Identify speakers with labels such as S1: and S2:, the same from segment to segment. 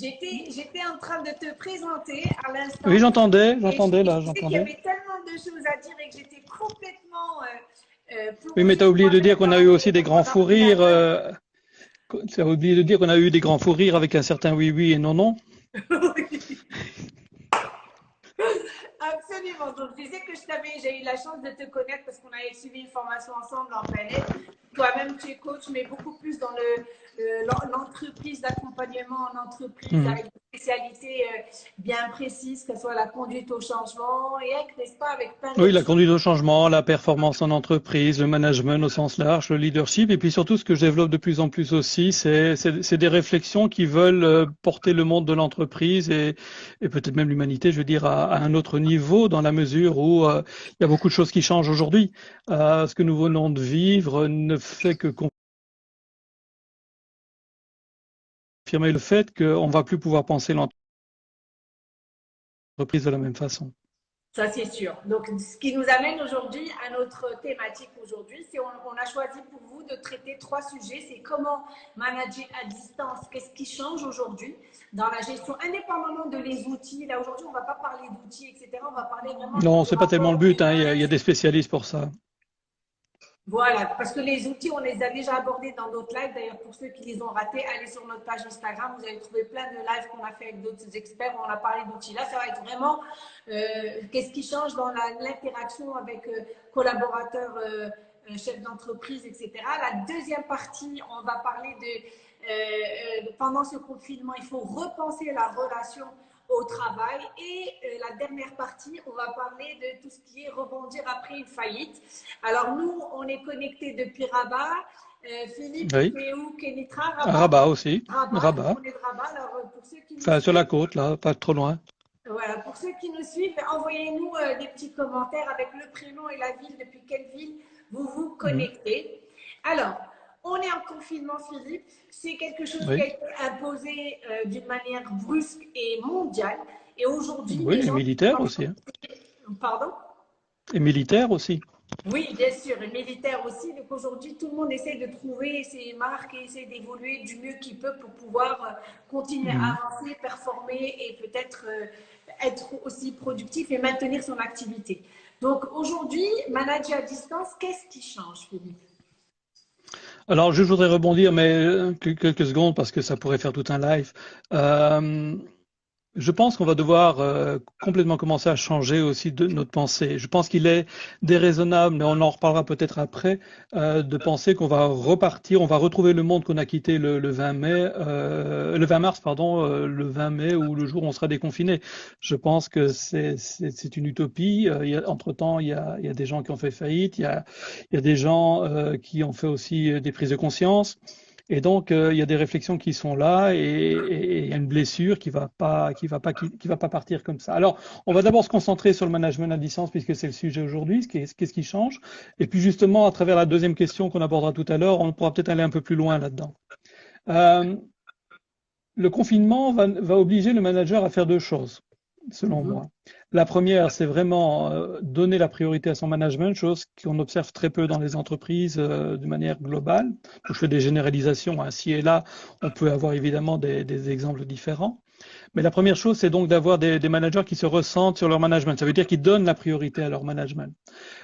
S1: J'étais en train de te présenter à l'instant.
S2: Oui, j'entendais, j'entendais là, j'entendais. Il y
S1: avait tellement de choses à dire et que j'étais complètement.
S2: Euh, euh oui, mais tu as oublié de dire qu'on a eu aussi des grands fous rires. Euh, tu as oublié de dire qu'on a eu des grands fous rires avec un certain oui, oui et non, non.
S1: Absolument. Donc, je disais que je t'avais, j'ai eu la chance de te connaître parce qu'on avait suivi une formation ensemble en panel. Toi-même, tu es coach, mais beaucoup plus dans le, l'entreprise d'accompagnement en entreprise mhm. avec une spécialité euh, bien précise, que ce soit la conduite au changement et n'est-ce pas, avec
S2: plein Oui, la conduite au changement, la performance en entreprise, le management au sens large, le leadership, et puis surtout ce que je développe de plus en plus aussi, c'est des réflexions qui veulent euh, porter le monde de l'entreprise et, et peut-être même l'humanité, je veux dire, à, un autre niveau dans la mesure où euh, il y a beaucoup de choses qui changent aujourd'hui. ce que nous venons de vivre ne fait que affirmer le fait qu'on ne va plus pouvoir penser l'entreprise de la même façon.
S1: Ça, c'est sûr. Donc, ce qui nous amène aujourd'hui à notre thématique aujourd'hui, c'est on, a choisi pour vous de traiter trois sujets. C'est comment manager à distance, qu'est-ce qui change aujourd'hui dans la gestion, indépendamment de les outils. Là, aujourd'hui, on ne va pas parler d'outils, etc. On va parler vraiment...
S2: Non, ce n'est pas tellement le but. Hein. il y a des spécialistes pour ça.
S1: Voilà, parce que les outils, on les a déjà abordés dans d'autres lives. D'ailleurs, pour ceux qui les ont ratés, allez sur notre page Instagram. Vous allez trouver plein de lives qu'on a fait avec d'autres experts. On a parlé d'outils. Là, ça va être vraiment euh, qu'est-ce qui change dans l'interaction avec euh, collaborateurs, euh, chefs d'entreprise, etc. La deuxième partie, on va parler de pendant ce confinement, il faut repenser la relation au travail. Et euh, la dernière partie, on va parler de tout ce qui est rebondir après une faillite. Alors nous, on est connecté depuis Rabat. Euh, Philippe, oui. où? Kenitra?
S2: Rabat. Rabat aussi.
S1: Rabat. On est de Rabat. Alors, euh, pour ceux qui
S2: enfin, sur la côte, là, pas trop loin.
S1: Voilà, pour ceux qui nous suivent, envoyez-nous des petits commentaires avec le prénom et la ville, depuis quelle ville vous vous connectez. Alors, on est en confinement, Philippe. C'est quelque chose qui a été imposé euh, d'une manière brusque et mondiale. Et aujourd'hui.
S2: Oui, et militaire aussi. Hein.
S1: Pardon?
S2: Et militaire aussi.
S1: Oui, bien sûr, et militaire aussi. Donc aujourd'hui, tout le monde essaie de trouver ses marques et essaie d'évoluer du mieux qu'il peut pour pouvoir euh, continuer à mhm. avancer, performer et peut-être euh, être aussi productif et maintenir son activité. Donc aujourd'hui, manager à distance, qu'est-ce qui change, Philippe?
S2: Alors, je voudrais rebondir, mais euh, quelques secondes parce que ça pourrait faire tout un live. Euh, je pense qu'on va devoir euh, complètement commencer à changer aussi de notre pensée. Je pense qu'il est déraisonnable, mais on en reparlera peut-être après, euh, de penser qu'on va repartir, on va retrouver le monde qu'on a quitté le, 20 mai, euh, le 20 mars, pardon, le 20 mai ou le jour où on sera déconfiné. Je pense que c'est une utopie. entre temps, il y, a, il y a, des gens qui ont fait faillite, il y a, il y a des gens qui ont fait aussi des prises de conscience. Et donc, euh, il y a des réflexions qui sont là et, il y a une blessure qui va pas, qui va pas, qui, va pas partir comme ça. Alors, on va d'abord se concentrer sur le management à distance puisque c'est le sujet aujourd'hui. Qu'est-ce qui change Et puis justement, à travers la deuxième question qu'on abordera tout à l'heure, on pourra peut-être aller un peu plus loin là-dedans. Euh, le confinement va, va obliger le manager à faire deux choses selon mhm. moi. La première, c'est vraiment euh, donner la priorité à son management, chose qu'on observe très peu dans les entreprises euh, de manière globale. Je fais des généralisations, ainsi et là, on peut avoir évidemment des, exemples différents. Mais la première chose, c'est donc d'avoir des, managers qui se ressentent sur leur management. Ça veut dire qu'ils donnent la priorité à leur management.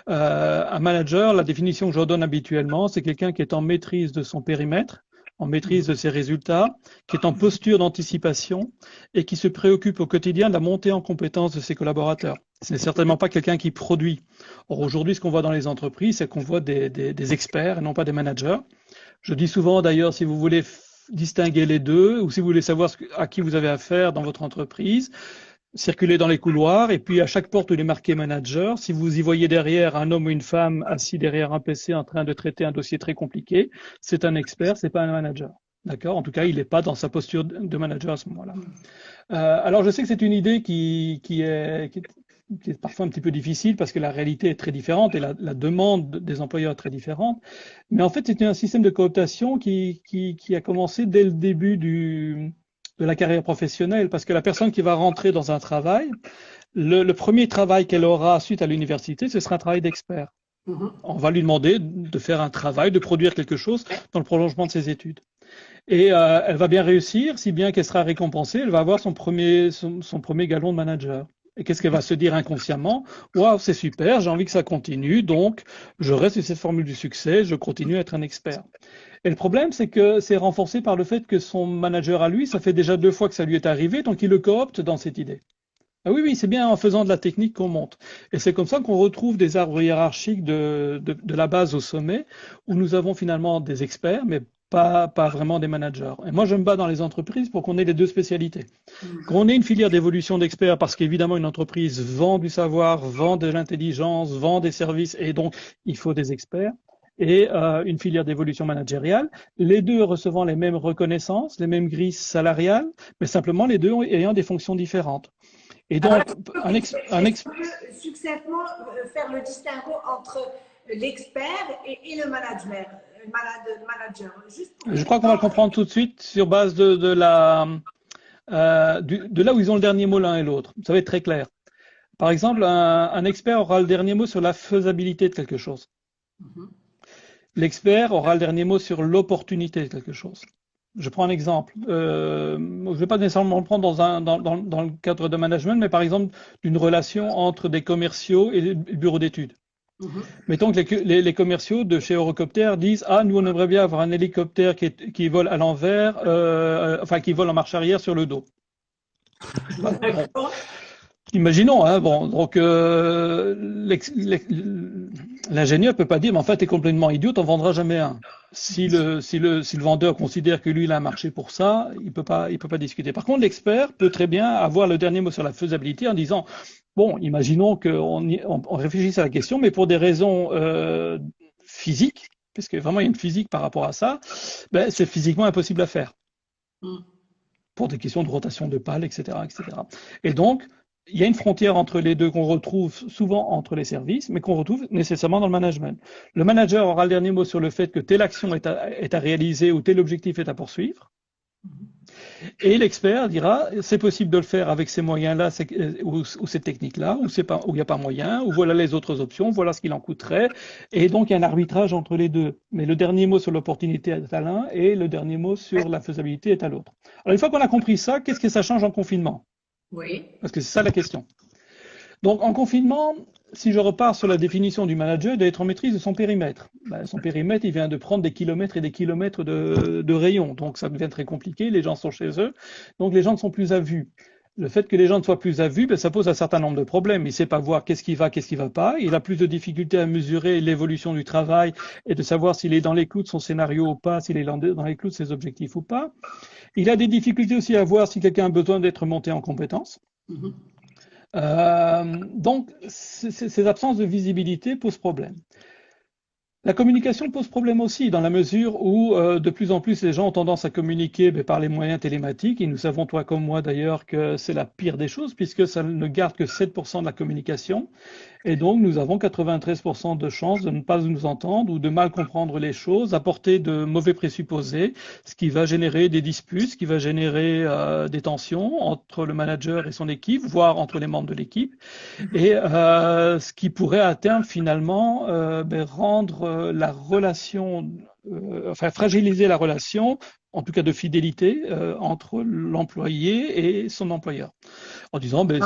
S2: Euh, un manager, la définition que je donne habituellement, c'est quelqu'un qui est en maîtrise de son périmètre, en maîtrise de ses résultats, qui est en posture d'anticipation et qui se préoccupe au quotidien de la montée en compétence de ses collaborateurs. Ce n'est certainement pas quelqu'un qui produit. Or, aujourd'hui, ce qu'on voit dans les entreprises, c'est qu'on voit des, des, experts et non pas des managers. Je dis souvent, d'ailleurs, si vous voulez distinguer les deux ou si vous voulez savoir à qui vous avez affaire dans votre entreprise, circuler dans les couloirs et puis à chaque porte il est marqué manager, si vous y voyez derrière un homme ou une femme assis derrière un PC en train de traiter un dossier très compliqué, c'est un expert, c'est pas un manager. D'accord? En tout cas, il n'est pas dans sa posture de manager à ce moment-là. Euh, alors, je sais que c'est une idée qui, qui, est, qui, est, parfois un petit peu difficile parce que la réalité est très différente et la, la demande des employeurs est très différente. Mais en fait, c'est un système de cooptation qui a commencé dès le début du, de la carrière professionnelle, parce que la personne qui va rentrer dans un travail, le, premier travail qu'elle aura suite à l'université, ce sera un travail d'expert. Mm-hmm. On va lui demander de faire un travail, de produire quelque chose dans le prolongement de ses études. Et euh, elle va bien réussir, si bien qu'elle sera récompensée, elle va avoir son premier, son, premier galon de manager. Et qu'est-ce qu'elle va se dire inconsciemment Waouh, c'est super, j'ai envie que ça continue, donc je reste sur cette formule du succès, je continue à être un expert. Et le problème, c'est que c'est renforcé par le fait que son manager à lui, ça fait déjà deux fois que ça lui est arrivé, donc il le coopte dans cette idée. Ah oui, oui, c'est bien en faisant de la technique qu'on monte. Et c'est comme ça qu'on retrouve des arbres hiérarchiques de, de, la base au sommet, où nous avons finalement des experts, mais pas, pas vraiment des managers. Et moi, je me bats dans les entreprises pour qu'on ait les deux spécialités. Mmh. Qu'on ait une filière d'évolution d'experts, parce qu'évidemment, une entreprise vend du savoir, vend de l'intelligence, vend des services, et donc, il faut des experts et euh, une filière d'évolution managériale, les deux recevant les mêmes reconnaissances, les mêmes grilles salariales, mais simplement les deux ayant des fonctions différentes.
S1: Et donc, un, ex, un ex... succinctement euh, faire le distinguo entre l'expert et, le manager. Manager
S2: Je crois qu'on va le comprendre tout de suite sur base de, de la, euh, de là où ils ont le dernier mot l'un et l'autre. Ça va être très clair. Par exemple, un, un, expert aura le dernier mot sur la faisabilité de quelque chose. Mm-hmm. L'expert aura le dernier mot sur l'opportunité de quelque chose. Je prends un exemple. Euh, je ne vais pas nécessairement le prendre dans, un, dans, dans, dans, le cadre de management, mais par exemple d'une relation entre des commerciaux et le bureau d'études. Mm-hmm. Mettons que les, les, commerciaux de chez Eurocopter disent Ah, nous, on aimerait bien avoir un hélicoptère qui, qui vole à l'envers, euh, enfin, qui vole en marche arrière sur le dos. Imaginons, hein, bon, donc euh, l'ingénieur peut pas dire, mais en fait, tu es complètement idiot, on vendra jamais un. Si le, si le, si le vendeur considère que lui, il a un marché pour ça, il peut pas, il peut pas discuter. Par contre, l'expert peut très bien avoir le dernier mot sur la faisabilité en disant, bon, imaginons qu'on on, on réfléchisse à la question, mais pour des raisons euh, physiques, parce que vraiment il y a une physique par rapport à ça, ben, c'est physiquement impossible à faire. Mm. Pour des questions de rotation de pales, etc., etc. Et donc, il y a une frontière entre les deux qu'on retrouve souvent entre les services, mais qu'on retrouve nécessairement dans le management. Le manager aura le dernier mot sur le fait que telle action est à, réaliser ou tel objectif est à poursuivre. Et l'expert dira, c'est possible de le faire avec ces moyens-là ou, ou cette technique-là, ou il n'y a pas moyen, ou voilà les autres options, voilà ce qu'il en coûterait. Et donc, il y a un arbitrage entre les deux. Mais le dernier mot sur l'opportunité est à l'un et le dernier mot sur la faisabilité est à l'autre. Alors, une fois qu'on a compris ça, qu'est-ce que ça change en confinement?
S1: Oui.
S2: Parce que c'est ça la question. Donc en confinement, si je repars sur la définition du manager, il doit être en maîtrise de son périmètre. Ben, son périmètre, il vient de prendre des kilomètres et des kilomètres de, de rayons. Donc ça devient très compliqué, les gens sont chez eux, donc les gens ne sont plus à vue. Le fait que les gens ne soient plus à vue, ben, ça pose un certain nombre de problèmes. Il ne sait pas voir qu'est-ce qui va, qu'est-ce qui ne va pas. Il a plus de difficultés à mesurer l'évolution du travail et de savoir s'il est dans les clous de son scénario ou pas, s'il est dans les clous de ses objectifs ou pas. Il a des difficultés aussi à voir si quelqu'un a besoin d'être monté en compétence. Mm-hmm. Euh, donc, ces absences de visibilité posent problème. La communication pose problème aussi, dans la mesure où euh, de plus en plus les gens ont tendance à communiquer ben, par les moyens télématiques, et nous savons, toi comme moi d'ailleurs, que c'est la pire des choses, puisque ça ne garde que 7% de la communication, et donc, nous avons 93% de chances de ne pas nous entendre ou de mal comprendre les choses, apporter de mauvais présupposés, ce qui va générer des disputes, ce qui va générer euh, des tensions entre le manager et son équipe, voire entre les membres de l'équipe, et euh, ce qui pourrait à terme finalement euh, ben, rendre la relation, enfin fragiliser la relation en tout cas de fidélité euh, entre l'employé et son employeur. En disant, ben,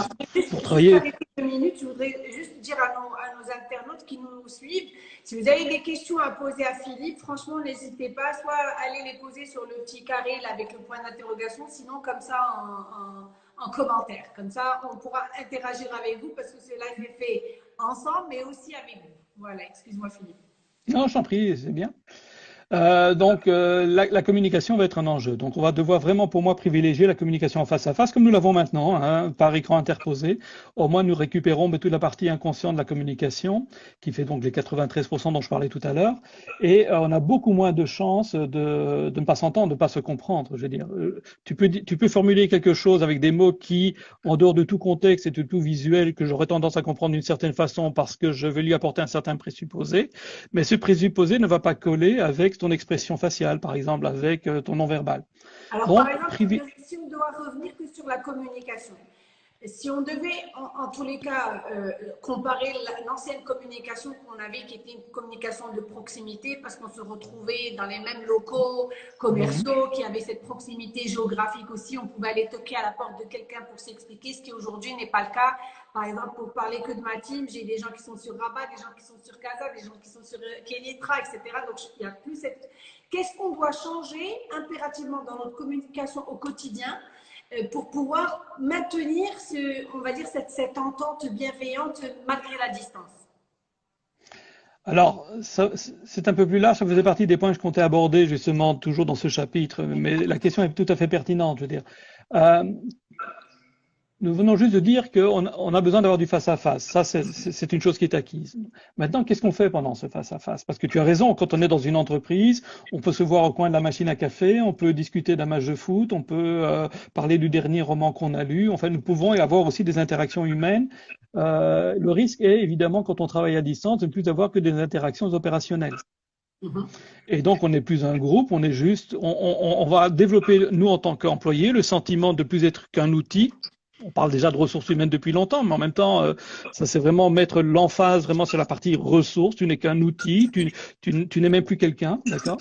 S2: pour travailler.
S1: Deux minutes, je voudrais juste dire à nos, internautes qui nous suivent, si vous avez des questions à poser à Philippe, franchement, n'hésitez pas, soit allez les poser sur le petit carré là, avec le point d'interrogation, sinon comme ça en, en, commentaire. Comme ça, on pourra interagir avec vous parce que cela est fait ensemble, mais aussi avec vous. Voilà, excuse-moi Philippe.
S2: Non, je t'en prie, c'est bien. Euh, donc euh, la, la, communication va être un enjeu. Donc on va devoir vraiment, pour moi, privilégier la communication en face à face, comme nous l'avons maintenant, hein, par écran interposé. Au moins, nous récupérons mais, toute la partie inconsciente de la communication, qui fait donc les 93% dont je parlais tout à l'heure. Et euh, on a beaucoup moins de chances de, de ne pas s'entendre, de ne pas se comprendre. Je veux dire, euh, tu peux, tu peux formuler quelque chose avec des mots qui, en dehors de tout contexte et de tout visuel, que j'aurais tendance à comprendre d'une certaine façon parce que je vais lui apporter un certain présupposé, mais ce présupposé ne va pas coller avec ton expression faciale, par exemple, avec euh, ton non-verbal.
S1: Alors, par exemple, si on doit revenir que sur la communication, Si on devait, en, tous les cas, euh, comparer l'ancienne communication qu'on avait, qui était une communication de proximité, parce qu'on se retrouvait dans les mêmes locaux commerciaux, mhm. qui avaient cette proximité géographique aussi, on pouvait aller toquer à la porte de quelqu'un pour s'expliquer, ce qui aujourd'hui n'est pas le cas. Par exemple, pour parler que de ma team, j'ai des gens qui sont sur Rabat, des gens qui sont sur Casa, des gens qui sont sur Kenitra, etc. Donc, il n'y a plus cette... Qu'est-ce qu'on doit changer impérativement dans notre communication au quotidien euh, pour pouvoir maintenir, ce, on va dire, cette, cette entente bienveillante malgré la distance?
S2: Alors, c'est un peu plus large, ça faisait partie des points que je comptais aborder justement toujours dans ce chapitre, mais la question est tout à fait pertinente, je veux dire. Euh, nous venons juste de dire qu'on on a besoin d'avoir du face-à-face. Ça, c'est une chose qui est acquise. Maintenant, qu'est-ce qu'on fait pendant ce face-à-face? Parce que tu as raison, quand on est dans une entreprise, on peut se voir au coin de la machine à café, on peut discuter d'un match de foot, on peut euh, parler du dernier roman qu'on a lu. Enfin, nous pouvons y avoir aussi des interactions humaines. Euh, le risque est évidemment, quand on travaille à distance, de ne plus avoir que des interactions opérationnelles. Mm-hmm. Et donc, on n'est plus un groupe, on est juste, on, on, on va développer, nous, en tant qu'employés, le sentiment de plus être qu'un outil on parle déjà de ressources humaines depuis longtemps, mais en même temps, euh, ça c'est vraiment mettre l'emphase vraiment sur la partie ressources. Tu n'es qu'un outil, tu, n'es même plus quelqu'un, d'accord?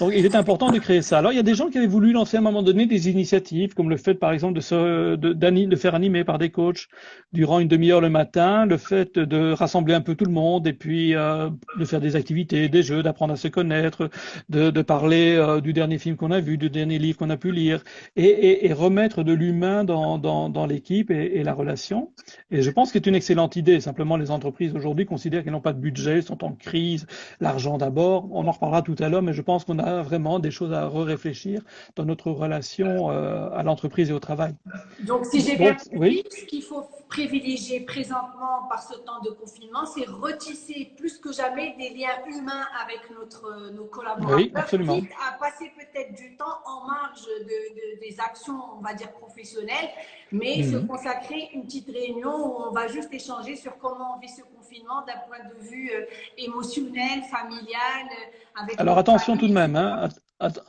S2: Donc il est important de créer ça. Alors il y a des gens qui avaient voulu lancer à un moment donné des initiatives, comme le fait par exemple de, se, de, faire animer par des coachs durant une demi-heure le matin, le fait de rassembler un peu tout le monde et puis euh, de faire des activités, des jeux, d'apprendre à se connaître, de, parler euh, du dernier film qu'on a vu, du dernier livre qu'on a pu lire, et, et, et remettre de l'humain dans, dans, dans l'équipe et, la relation. Et je pense que c'est une excellente idée. Simplement, les entreprises aujourd'hui considèrent qu'elles n'ont pas de budget, sont en crise, l'argent d'abord. On en reparlera tout à l'heure, mais je pense qu'on a vraiment des choses à réfléchir dans notre relation euh, à l'entreprise et au travail.
S1: Donc, si j'ai bien compris, ce qu'il faut privilégier présentement par ce temps de confinement, c'est retisser plus que jamais des liens humains avec notre, nos collaborateurs,
S2: oui, absolument.
S1: à passer peut-être du temps en marge de, des actions, on va dire, professionnelles, mais se mhm. consacrer une petite réunion où on va juste échanger sur comment on vit ce confinement d'un point de vue euh, émotionnel, familial.
S2: Euh, avec Alors attention tout de même, hein,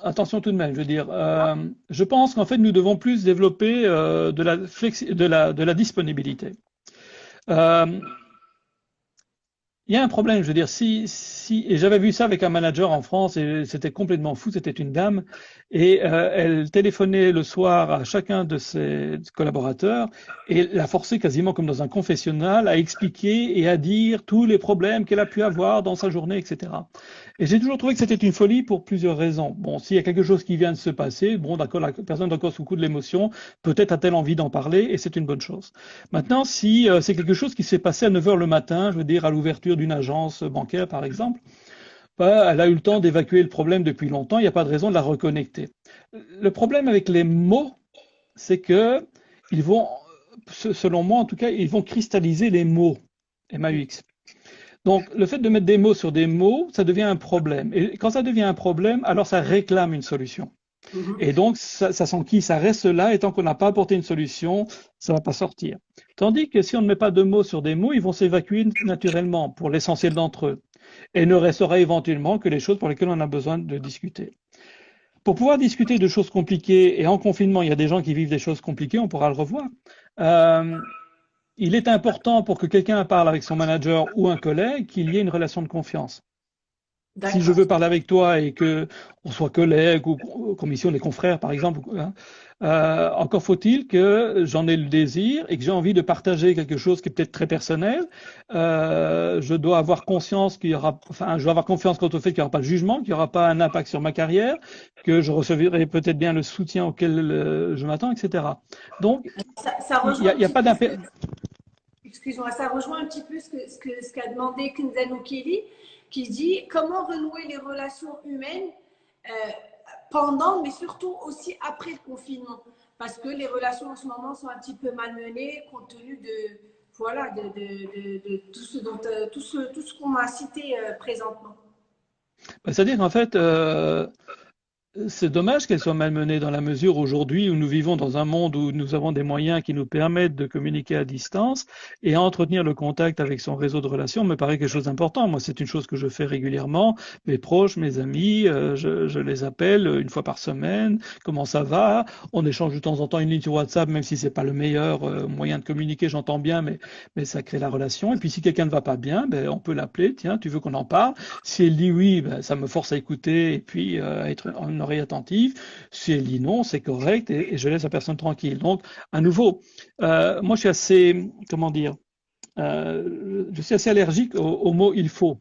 S2: attention tout de même, je veux dire, euh, je pense qu'en fait nous devons plus développer de, la de, la, de la disponibilité. Il y a un problème, je veux dire, si, si et j'avais vu ça avec un manager en France et c'était complètement fou, c'était une dame et euh, elle téléphonait le soir à chacun de ses collaborateurs et la forçait quasiment comme dans un confessionnal à expliquer et à dire tous les problèmes qu'elle a pu avoir dans sa journée, etc. Et j'ai toujours trouvé que c'était une folie pour plusieurs raisons. Bon, s'il y a quelque chose qui vient de se passer, bon, d'accord, la personne est encore sous coup de l'émotion, peut-être a-t-elle envie d'en parler et c'est une bonne chose. Maintenant, si euh, c'est quelque chose qui s'est passé à 9 heures le matin, je veux dire à l'ouverture d'une agence bancaire, par exemple, bah, elle a eu le temps d'évacuer le problème depuis longtemps, il n'y a pas de raison de la reconnecter. Le problème avec les mots, c'est que ils vont, selon moi en tout cas, ils vont cristalliser les mots, MAUX. Donc, le fait de mettre des mots sur des mots, ça devient un problème. Et quand ça devient un problème, alors ça réclame une solution. Mhm. Et donc, ça, ça ça reste là, et tant qu'on n'a pas apporté une solution, ça va pas sortir. Tandis que si on ne met pas de mots sur des mots, ils vont s'évacuer naturellement pour l'essentiel d'entre eux. Et ne restera éventuellement que les choses pour lesquelles on a besoin de discuter. Pour pouvoir discuter de choses compliquées, et en confinement, il y a des gens qui vivent des choses compliquées, on pourra le revoir. Euh, il est important pour que quelqu'un parle avec son manager ou un collègue qu'il y ait une relation de confiance. Si je veux parler avec toi et que on soit collègue ou commission des confrères, par exemple, hein, euh, encore faut-il que j'en ai le désir et que j'ai envie de partager quelque chose qui est peut-être très personnel. Euh, je dois avoir conscience qu'il y aura, enfin, je dois avoir confiance quant au fait qu'il n'y aura pas de jugement, qu'il n'y aura pas un impact sur ma carrière, que je recevrai peut-être bien le soutien auquel euh, je m'attends, etc. Donc, il n'y a, pas d'impact.
S1: Excuse-moi, ça rejoint un petit peu ce qu'a ce que, ce demandé Kinzano Kelly, qui dit comment renouer les relations humaines euh, pendant, mais surtout aussi après le confinement. Parce que les relations en ce moment sont un petit peu malmenées compte tenu de, voilà, de, de, de, tout ce euh, tout ce, tout ce qu'on a cité euh, présentement.
S2: Bah, c'est-à-dire qu'en fait, c'est dommage qu'elle soit malmenée dans la mesure aujourd'hui où nous vivons dans un monde où nous avons des moyens qui nous permettent de communiquer à distance et entretenir le contact avec son réseau de relations me paraît quelque chose d'important. Moi, c'est une chose que je fais régulièrement. Mes proches, mes amis, euh, je, les appelle une fois par semaine. Comment ça va? On échange de temps en temps une ligne sur WhatsApp, même si c'est pas le meilleur euh, moyen de communiquer, j'entends bien, mais, mais ça crée la relation. Et puis si quelqu'un ne va pas bien, ben, on peut l'appeler. Tiens, tu veux qu'on en parle? Si elle dit oui, ben, ça me force à écouter et puis euh, à être en oreille attentive. Si elle dit non, c'est correct et, je laisse la personne tranquille. Donc, à nouveau, euh, moi, je suis assez, comment dire, euh, je suis assez allergique au, mot il faut.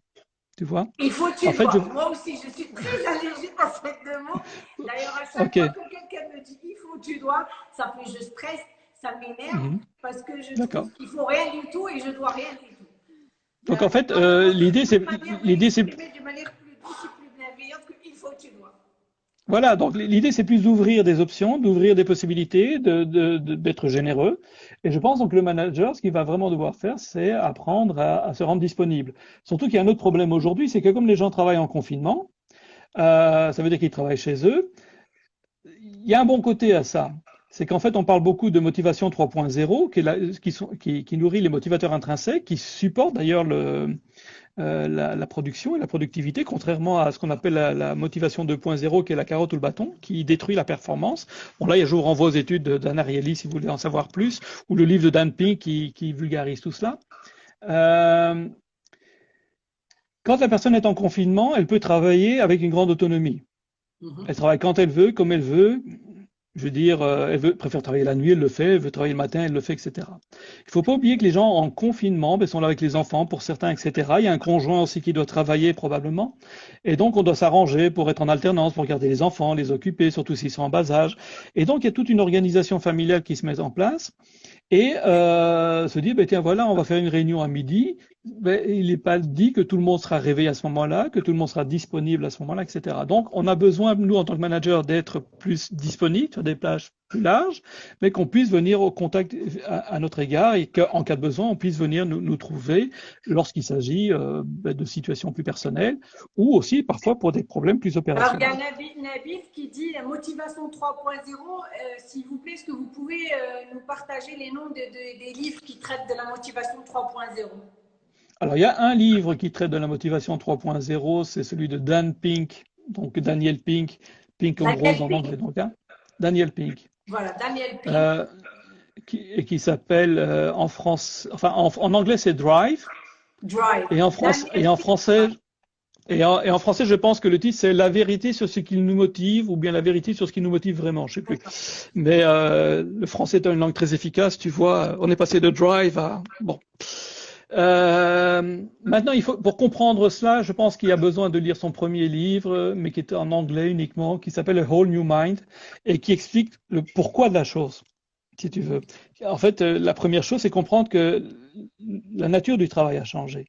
S2: Tu vois?
S1: Il faut, tu en fait, Moi aussi, je suis très allergique à ce mot. D'ailleurs, à chaque fois que quelqu'un me dit il faut, tu dois, ça fait je stresse, ça m'énerve mhm. parce que je trouve qu'il faut rien du tout et je dois rien du tout.
S2: Donc, en fait, euh, l'idée, c'est. L'idée, c'est.
S1: De manière plus douce et plus bienveillante qu'il faut, tu dois.
S2: Voilà, donc l'idée c'est plus d'ouvrir des options, d'ouvrir des possibilités, d'être généreux. Et je pense donc que le manager, ce qu'il va vraiment devoir faire, c'est apprendre à, se rendre disponible. Surtout qu'il y a un autre problème aujourd'hui, c'est que comme les gens travaillent en confinement, euh, ça veut dire qu'ils travaillent chez eux. Il y a un bon côté à ça. C'est qu'en fait, on parle beaucoup de motivation 3.0, qui, qui, qui, nourrit les motivateurs intrinsèques, qui supportent d'ailleurs le, euh, la, production et la productivité, contrairement à ce qu'on appelle la, motivation 2.0, qui est la carotte ou le bâton, qui détruit la performance. Bon là, je vous renvoie aux études d'Anna Ariely si vous voulez en savoir plus, ou le livre de Dan Pink qui, vulgarise tout cela. Euh, quand la personne est en confinement, elle peut travailler avec une grande autonomie. Mm-hmm. Elle travaille quand elle veut, comme elle veut, je veux dire, euh, elle veut, préfère travailler la nuit, elle le fait, elle veut travailler le matin, elle le fait, etc. Il faut pas oublier que les gens en confinement ben, sont là avec les enfants, pour certains, etc. Il y a un conjoint aussi qui doit travailler probablement. Et donc, on doit s'arranger pour être en alternance, pour garder les enfants, les occuper, surtout s'ils sont en bas âge. Et donc, il y a toute une organisation familiale qui se met en place et euh, se dit, ben, tiens, voilà, on va faire une réunion à midi. Il n'est pas dit que tout le monde sera réveillé à ce moment-là, que tout le monde sera disponible à ce moment-là, etc. Donc, on a besoin, nous, en tant que manager, d'être plus disponible sur des plages plus larges, mais qu'on puisse venir au contact à, notre égard et qu'en cas de besoin, on puisse venir nous, trouver lorsqu'il s'agit euh, ben, de situations plus personnelles ou aussi parfois pour des problèmes plus opérationnels.
S1: Alors, il y a Nabil, qui dit motivation 3.0. Euh, s'il vous plaît, est-ce que vous pouvez euh, nous partager les noms des livres qui traitent de la motivation 3.0
S2: alors, il y a un livre qui traite de la motivation 3.0, c'est celui de Dan Pink, donc Daniel Pink, Pink en rose en anglais, donc, hein. Daniel Pink.
S1: Voilà, Daniel Pink. Euh,
S2: qui, et qui s'appelle euh, en France, enfin en, anglais c'est Drive.
S1: Drive.
S2: Et en, France, et en français, et en, et en, français, je pense que le titre, c'est La vérité sur ce qui nous motive, ou bien La vérité sur ce qui nous motive vraiment, je sais plus. Mais euh, le français est une langue très efficace, tu vois. On est passé de drive à... Bon. Euh, maintenant, il faut, pour comprendre cela, je pense qu'il y a besoin de lire son premier livre, mais qui est en anglais uniquement, qui s'appelle A Whole New Mind, et qui explique le pourquoi de la chose, si tu veux. En fait, euh, la première chose, c'est comprendre que la nature du travail a changé.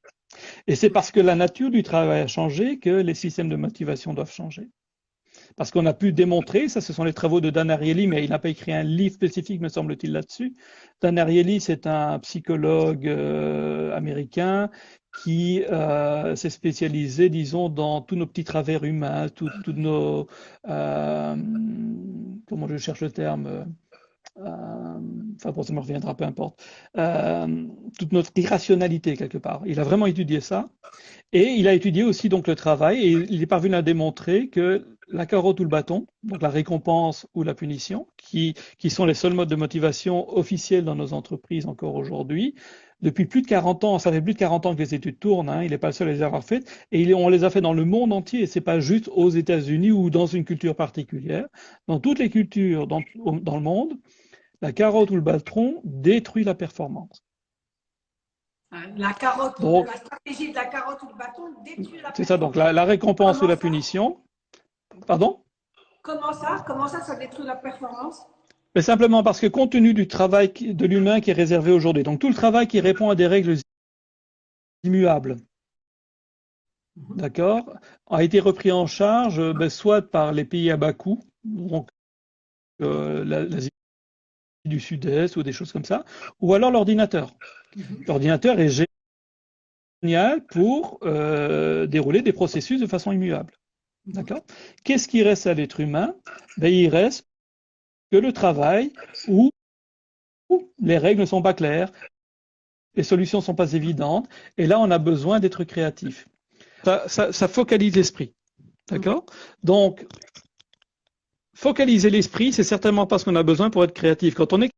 S2: Et c'est parce que la nature du travail a changé que les systèmes de motivation doivent changer parce qu'on a pu démontrer, ça ce sont les travaux de Dan Ariely, mais il n'a pas écrit un livre spécifique, me semble-t-il, là-dessus. Dan Ariely, c'est un psychologue euh, américain qui euh, s'est spécialisé, disons, dans tous nos petits travers humains, tous nos, euh, comment je cherche le terme, enfin bon, ça me reviendra, peu importe, toute notre irrationalité quelque part. Il a vraiment étudié ça, et il a étudié aussi donc le travail, et il est parvenu à démontrer que la carotte ou le bâton, donc la récompense ou la punition, qui, qui sont les seuls modes de motivation officiels dans nos entreprises encore aujourd'hui. Depuis plus de 40 ans, ça fait plus de 40 ans que les études tournent, hein, il n'est pas le seul à les avoir faites, et on les a fait dans le monde entier, et c'est pas juste aux États-Unis ou dans une culture particulière. Dans toutes les cultures dans, dans le monde, la carotte ou le bâton détruit la performance.
S1: La carotte, la stratégie de la carotte ou le bâton détruit la performance.
S2: C'est ça, donc la, récompense ou la punition. Pardon
S1: Comment ça Comment ça, ça détruit la performance
S2: Mais Simplement parce que compte tenu du travail de l'humain qui est réservé aujourd'hui, donc tout le travail qui répond à des règles immuables, mhm. d'accord, a été repris en charge ben, soit par les pays à bas coût, donc euh, l'Asie du Sud-Est ou des choses comme ça, ou alors l'ordinateur. Mhm. L'ordinateur est génial pour euh, dérouler des processus de façon immuable. D'accord Qu'est-ce qui reste à l'être humain? Ben, Il reste que le travail où les règles ne sont pas claires, les solutions ne sont pas évidentes, et là, on a besoin d'être créatif. Ça, focalise l'esprit. D'accord? Donc, focaliser l'esprit, c'est certainement pas ce qu'on a besoin pour être créatif. Quand on est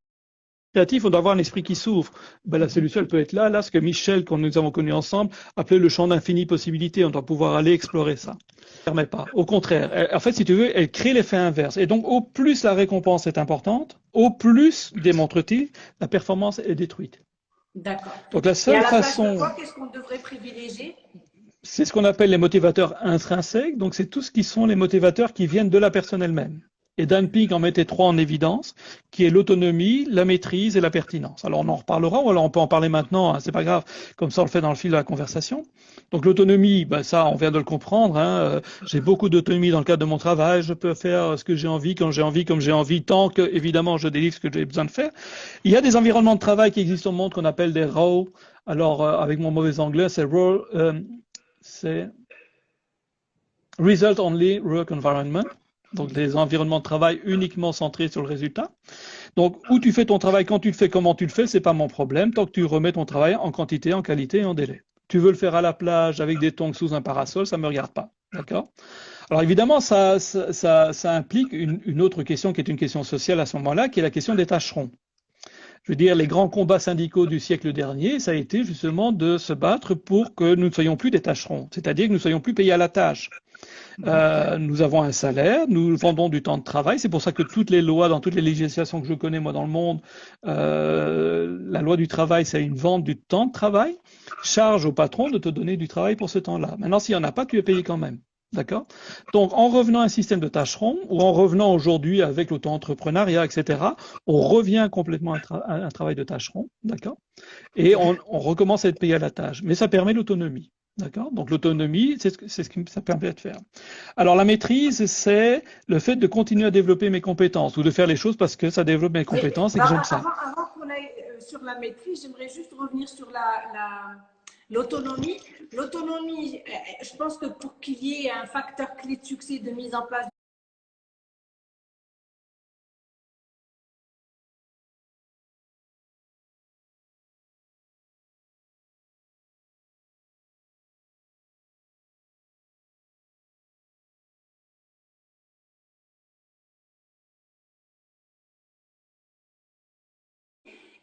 S2: créatif, on doit avoir un esprit qui s'ouvre. Ben, la solution, elle peut être là, là, ce que Michel, qu'on nous avons connu ensemble, appelait le champ d'infinies possibilités. On doit pouvoir aller explorer ça. Elle permet pas. Au contraire, en fait, si tu veux, elle crée l'effet inverse. Et donc, au plus la récompense est importante, au plus, démontre-t-il, la performance est détruite.
S1: D'accord.
S2: Donc, la seule façon.
S1: Qu'est-ce qu'on devrait privilégier?
S2: C'est ce qu'on appelle les motivateurs intrinsèques. Donc, c'est tout ce qui sont les motivateurs qui viennent de la personne elle-même. Et Dan Pink en mettait trois en évidence, qui est l'autonomie, la maîtrise et la pertinence. Alors on en reparlera, ou alors on peut en parler maintenant, hein, c'est pas grave, comme ça on le fait dans le fil de la conversation. Donc l'autonomie, ben ça on vient de le comprendre, hein, euh, j'ai beaucoup d'autonomie dans le cadre de mon travail, je peux faire ce que j'ai envie, quand j'ai envie, comme j'ai envie, tant que évidemment je délivre ce que j'ai besoin de faire. Il y a des environnements de travail qui existent au monde qu'on appelle des RAW, alors euh, avec mon mauvais anglais c'est RAW, euh, c'est Result Only Work Environment donc des environnements de travail uniquement centrés sur le résultat. Donc, où tu fais ton travail, quand tu le fais, comment tu le fais, c'est pas mon problème, tant que tu remets ton travail en quantité, en qualité et en délai. Tu veux le faire à la plage avec des tongs sous un parasol, ça me regarde pas. D'accord? Alors évidemment, ça, implique une, une, autre question qui est une question sociale à ce moment-là, qui est la question des tâcherons. Je veux dire, les grands combats syndicaux du siècle dernier, ça a été justement de se battre pour que nous ne soyons plus des tâcherons, c'est-à-dire que nous ne soyons plus payés à la tâche. Euh, nous avons un salaire, nous vendons du temps de travail. C'est pour ça que toutes les lois, dans toutes les législations que je connais moi dans le monde, euh, la loi du travail, c'est une vente du temps de travail. Charge au patron de te donner du travail pour ce temps-là. Maintenant, s'il n'y en a pas, tu es payé quand même. D'accord? Donc, en revenant à un système de tâcherons, ou en revenant aujourd'hui avec l'auto-entrepreneuriat, etc., on revient complètement à, un travail de tâcheron, d'accord? Et on recommence à être payé à la tâche. Mais ça permet l'autonomie. D'accord? Donc l'autonomie, c'est ce, que ça permet de faire. Alors la maîtrise, c'est le fait de continuer à développer mes compétences ou de faire les choses parce que ça développe mes compétences et que j'aime ça.
S1: Avant, qu'on aille euh, sur la maîtrise, j'aimerais juste revenir sur la, l'autonomie. L'autonomie, euh, je pense que pour qu'il y ait un facteur clé de succès de mise en place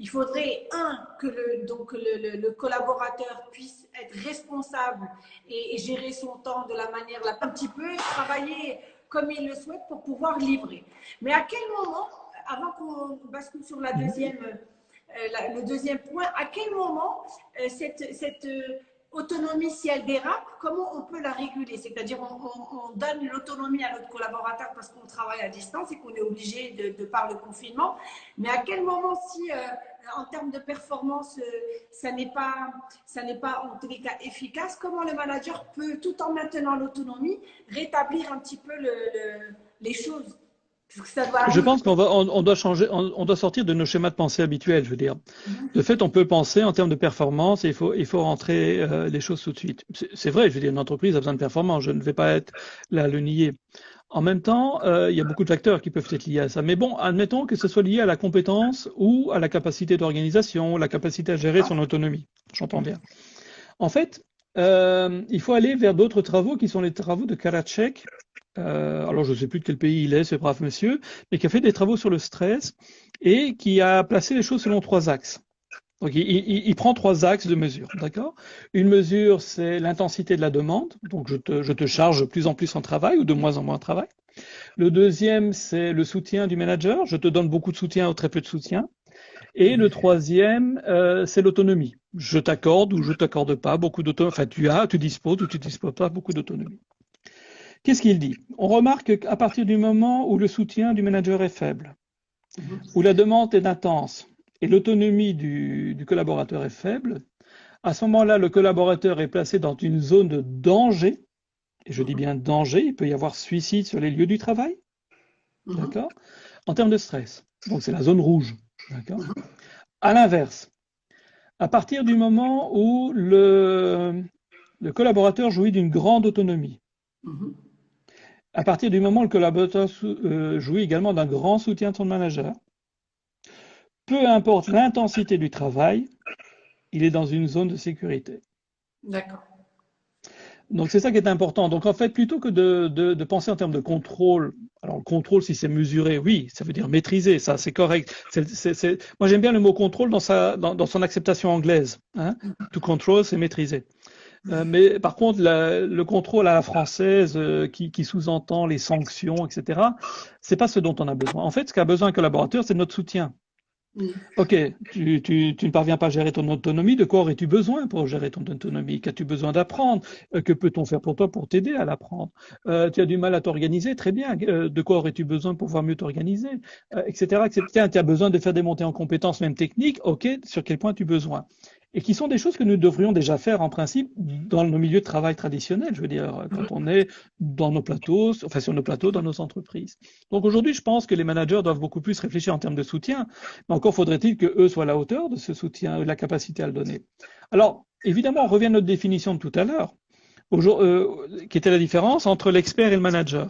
S1: il faudrait, un, que le, donc le, collaborateur puisse être responsable et, gérer son temps de la manière la un petit peu, travailler comme il le souhaite pour pouvoir livrer. Mais à quel moment, avant qu'on bascule sur la deuxième, euh, le deuxième point, à quel moment euh, cette, cette autonomie, si elle dérape, comment on peut la réguler? C'est-à-dire, on, donne l'autonomie à notre collaborateur parce qu'on travaille à distance et qu'on est obligé de, par le confinement. Mais à quel moment, si euh, en termes de performance, euh, ça n'est pas, ça n'est pas en tous les cas efficace, comment le manager peut, tout en maintenant l'autonomie, rétablir un petit peu les choses?
S2: Je pense qu'on on, doit changer, on, doit sortir de nos schémas de pensée habituels. Je veux dire, mhm. de fait, on peut penser en termes de performance et il faut, il faut rentrer euh, les choses tout de suite. C'est vrai, je veux dire, une entreprise a besoin de performance. Je ne vais pas être là à le nier. En même temps, euh, il y a beaucoup de facteurs qui peuvent être liés à ça. Mais bon, admettons que ce soit lié à la compétence ou à la capacité d'organisation, la capacité à gérer son autonomie. J'entends bien. En fait, euh, il faut aller vers d'autres travaux qui sont les travaux de Karachek, euh, alors je ne sais plus de quel pays il est, ce brave monsieur, mais qui a fait des travaux sur le stress et qui a placé les choses selon trois axes. Donc il, il, prend trois axes de mesure, d'accord? Une mesure, c'est l'intensité de la demande, donc je te, je te charge de plus en plus en travail ou de moins en moins en travail. Le deuxième, c'est le soutien du manager, je te donne beaucoup de soutien ou très peu de soutien. Et le troisième, euh, c'est l'autonomie. Je t'accorde ou je t'accorde pas beaucoup d'autonomie. Enfin, tu as, tu disposes ou tu disposes pas beaucoup d'autonomie. Qu'est-ce qu'il dit? On remarque qu'à partir du moment où le soutien du manager est faible, où la demande est intense et l'autonomie du, collaborateur est faible, à ce moment-là, le collaborateur est placé dans une zone de danger, et je dis bien danger, il peut y avoir suicide sur les lieux du travail, d'accord? En termes de stress. Donc c'est la zone rouge, d'accord? À l'inverse, à partir du moment où le, collaborateur jouit d'une grande autonomie, à partir du moment où le collaborateur euh, jouit également d'un grand soutien de son manager, peu importe l'intensité du travail, il est dans une zone de sécurité.
S1: D'accord.
S2: Donc c'est ça qui est important. Donc en fait, plutôt que de, penser en termes de contrôle, alors le contrôle, si c'est mesuré, oui, ça veut dire maîtriser, ça c'est correct. Moi j'aime bien le mot contrôle dans, sa, dans, son acceptation anglaise. Hein. To control, c'est maîtriser. Euh, mais par contre, le contrôle à la française euh, qui, qui sous-entend les sanctions, etc., c'est pas ce dont on a besoin. En fait, ce qu'a besoin un collaborateur, c'est notre soutien. Ok, tu, tu, tu, ne parviens pas à gérer ton autonomie, de quoi aurais-tu besoin pour gérer ton autonomie? Qu'as-tu besoin d'apprendre? Euh, Que peut-on faire pour toi pour t'aider à l'apprendre? Euh, Tu as du mal à t'organiser, très bien. Euh, de quoi aurais-tu besoin pour pouvoir mieux t'organiser? Etc. etc. Tu as besoin de faire des montées en compétences, même techniques, ok, sur quel point tu as besoin? Et qui sont des choses que nous devrions déjà faire en principe dans nos milieux de travail traditionnels, je veux dire, quand on est dans nos plateaux, enfin sur nos plateaux, dans nos entreprises. Donc aujourd'hui, je pense que les managers doivent beaucoup plus réfléchir en termes de soutien, mais encore faudrait-il que eux soient à la hauteur de ce soutien, de la capacité à le donner. Alors, évidemment, on revient à notre définition de tout à l'heure, euh, qui était la différence entre l'expert et le manager.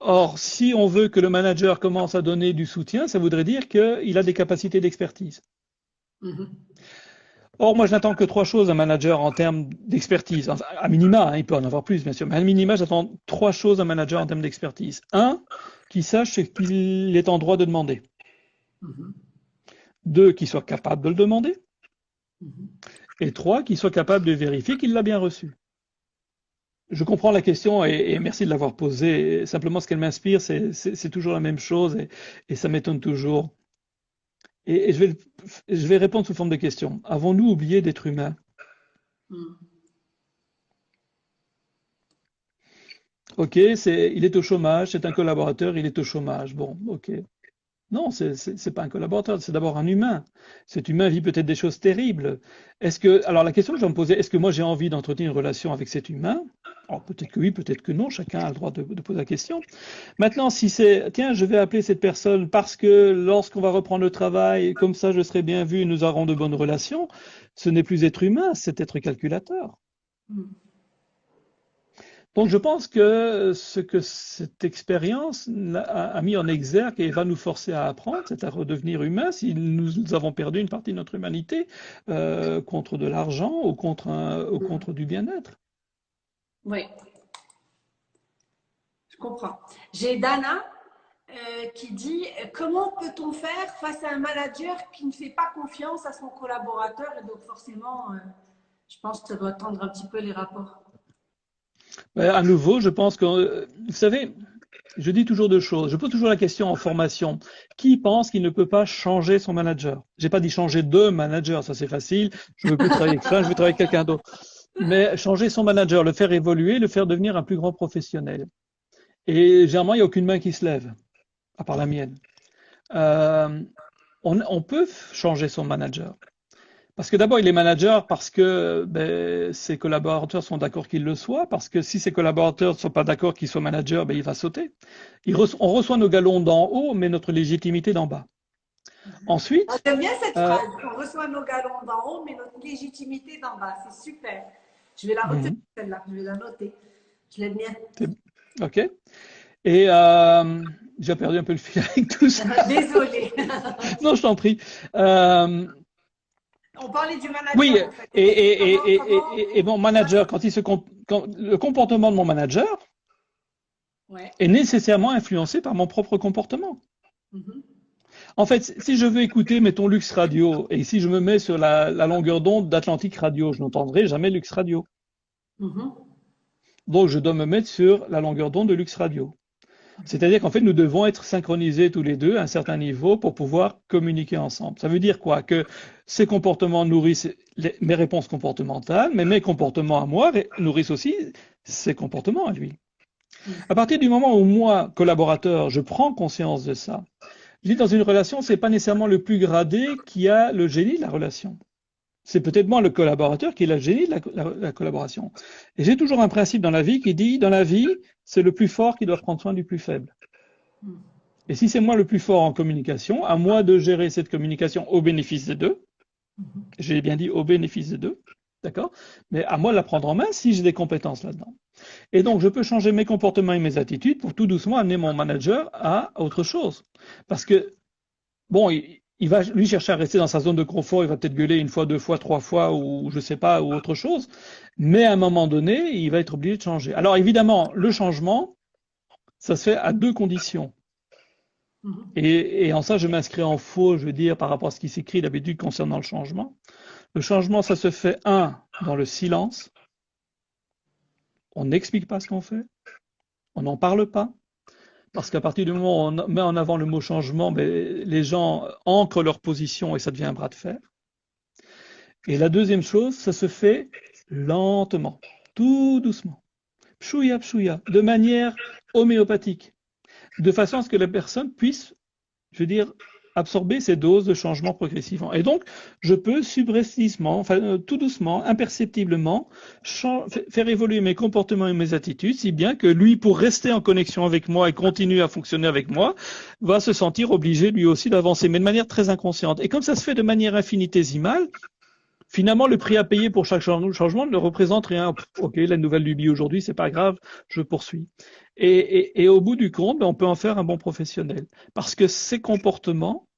S2: Or, si on veut que le manager commence à donner du soutien, ça voudrait dire qu'il a des capacités d'expertise. Mm-hmm. Or, moi, je n'attends que trois choses d'un manager en termes d'expertise. à minima, hein, il peut en avoir plus, bien sûr, mais à minima, j'attends trois choses d'un manager en termes d'expertise. Un, qu'il sache ce qu'il est en droit de demander. Mm-hmm. Deux, qu'il soit capable de le demander. Mm-hmm. Et trois, qu'il soit capable de vérifier qu'il l'a bien reçu. Je comprends la question et, merci de l'avoir posée. Simplement, ce qu'elle m'inspire, c'est toujours la même chose et, et ça m'étonne toujours. Et, je, vais, je, vais, répondre sous forme de question. Avons-nous oublié d'être humains? Hmm. Ok, c'est, il est au chômage, c'est un collaborateur, il est au chômage. Bon, ok. Non, c'est n'est pas un collaborateur, c'est d'abord un humain. Cet humain vit peut-être des choses terribles. Est-ce que, alors la question que je vais me poser, est-ce que moi j'ai envie d'entretenir une relation avec cet humain? Alors peut-être que oui, peut-être que non, chacun a le droit de, poser la question. Maintenant, si c'est, tiens, je vais appeler cette personne parce que lorsqu'on va reprendre le travail, comme ça je serai bien vu, nous aurons de bonnes relations, ce n'est plus être humain, c'est être calculateur. Hmm. Donc je pense que ce que cette expérience a, mis en exergue et va nous forcer à apprendre, c'est à redevenir humain si nous, avons perdu une partie de notre humanité euh, contre de l'argent ou contre, ou contre du bien-être.
S1: Oui, je comprends. J'ai Dana euh, qui dit comment peut-on faire face à un manager qui ne fait pas confiance à son collaborateur? Et donc forcément, euh, je pense que ça doit tendre un petit peu les rapports.
S2: Ben, à nouveau, je pense que, euh, vous savez, je dis toujours deux choses. Je pose toujours la question en formation. Qui pense qu'il ne peut pas changer son manager? J'ai pas dit changer de manager, ça c'est facile. Je veux plus travailler avec ça, je veux travailler avec quelqu'un d'autre. Mais changer son manager, le faire évoluer, le faire devenir un plus grand professionnel. Et généralement, il n'y a aucune main qui se lève, à part la mienne. Euh, on peut changer son manager. Parce que d'abord, il est manager parce que ben, ses collaborateurs sont d'accord qu'il le soit, parce que si ses collaborateurs ne sont pas d'accord qu'il soit manager, ben, il va sauter. on reçoit nos galons d'en haut, mais notre légitimité d'en bas. Ensuite.
S1: Ah, j'aime bien cette euh, phrase. On reçoit nos galons d'en haut, mais notre légitimité d'en bas. C'est super. Je vais la retenir, mhm. celle-là. Je vais la noter. Je l'aime bien.
S2: OK. Et euh, j'ai perdu un peu le fil avec tout ça.
S1: Désolée.
S2: non, je t'en prie. Euh,
S1: on parlait du manager.
S2: Oui, et, et, et, et, mon manager, quand il se quand, le comportement de mon manager est nécessairement influencé par mon propre comportement. Mm-hmm. En fait, si je veux écouter, mettons, Lux Radio, et si je me mets sur la, longueur d'onde d'Atlantique Radio, je n'entendrai jamais Lux Radio. Mm-hmm. Donc, je dois me mettre sur la longueur d'onde de Lux Radio. C'est-à-dire qu'en fait, nous devons être synchronisés tous les deux à un certain niveau pour pouvoir communiquer ensemble. Ça veut dire quoi? Que ces comportements nourrissent mes réponses comportementales, mais mes comportements à moi nourrissent aussi ses comportements à lui. À partir du moment où moi, collaborateur, je prends conscience de ça, je dis dans une relation, c'est pas nécessairement le plus gradé qui a le génie de la relation. C'est peut-être moi le collaborateur qui a le génie de la collaboration. Et j'ai toujours un principe dans la vie qui dit, dans la vie, c'est le plus fort qui doit prendre soin du plus faible. Hmm. Et si c'est moi le plus fort en communication, à moi de gérer cette communication au bénéfice des deux, hmm. j'ai bien dit au bénéfice des deux, D'accord Mais à moi de la prendre en main si j'ai des compétences là-dedans. Et donc, je peux changer mes comportements et mes attitudes pour tout doucement amener mon manager à autre chose. Parce que, bon, il, va lui chercher à rester dans sa zone de confort, il va peut-être gueuler une fois, deux fois, trois fois, ou je sais pas, ou autre chose. Mais à un moment donné, il va être obligé de changer. Alors évidemment, le changement, ça se fait à deux conditions. Mm-hmm. Et, et en ça, je m'inscris en faux, je veux dire, par rapport à ce qui s'écrit d'habitude concernant le changement. Le changement, ça se fait, un, dans le silence. On n'explique pas ce qu'on fait. On n'en parle pas. Parce qu'à partir du moment où on met en avant le mot changement, ben, les gens ancrent leur position et ça devient un bras de fer. Et la deuxième chose, ça se fait lentement, tout doucement. Pshouya, pshouya, de manière homéopathique. De façon à ce que la personne puisse, je veux dire, absorber ces doses de changement progressivement. Et donc, je peux subrepticement, euh, tout doucement, imperceptiblement, faire évoluer mes comportements et mes attitudes, si bien que lui, pour rester en connexion avec moi et continuer à fonctionner avec moi, va se sentir obligé lui aussi d'avancer, mais de manière très inconsciente. Et comme ça se fait de manière infinitésimale, finalement, le prix à payer pour chaque changement ne représente rien. Ok, la nouvelle lubie aujourd'hui, c'est pas grave, je poursuis. Et, au bout du compte, ben, on peut en faire un bon professionnel. Parce que ces comportements,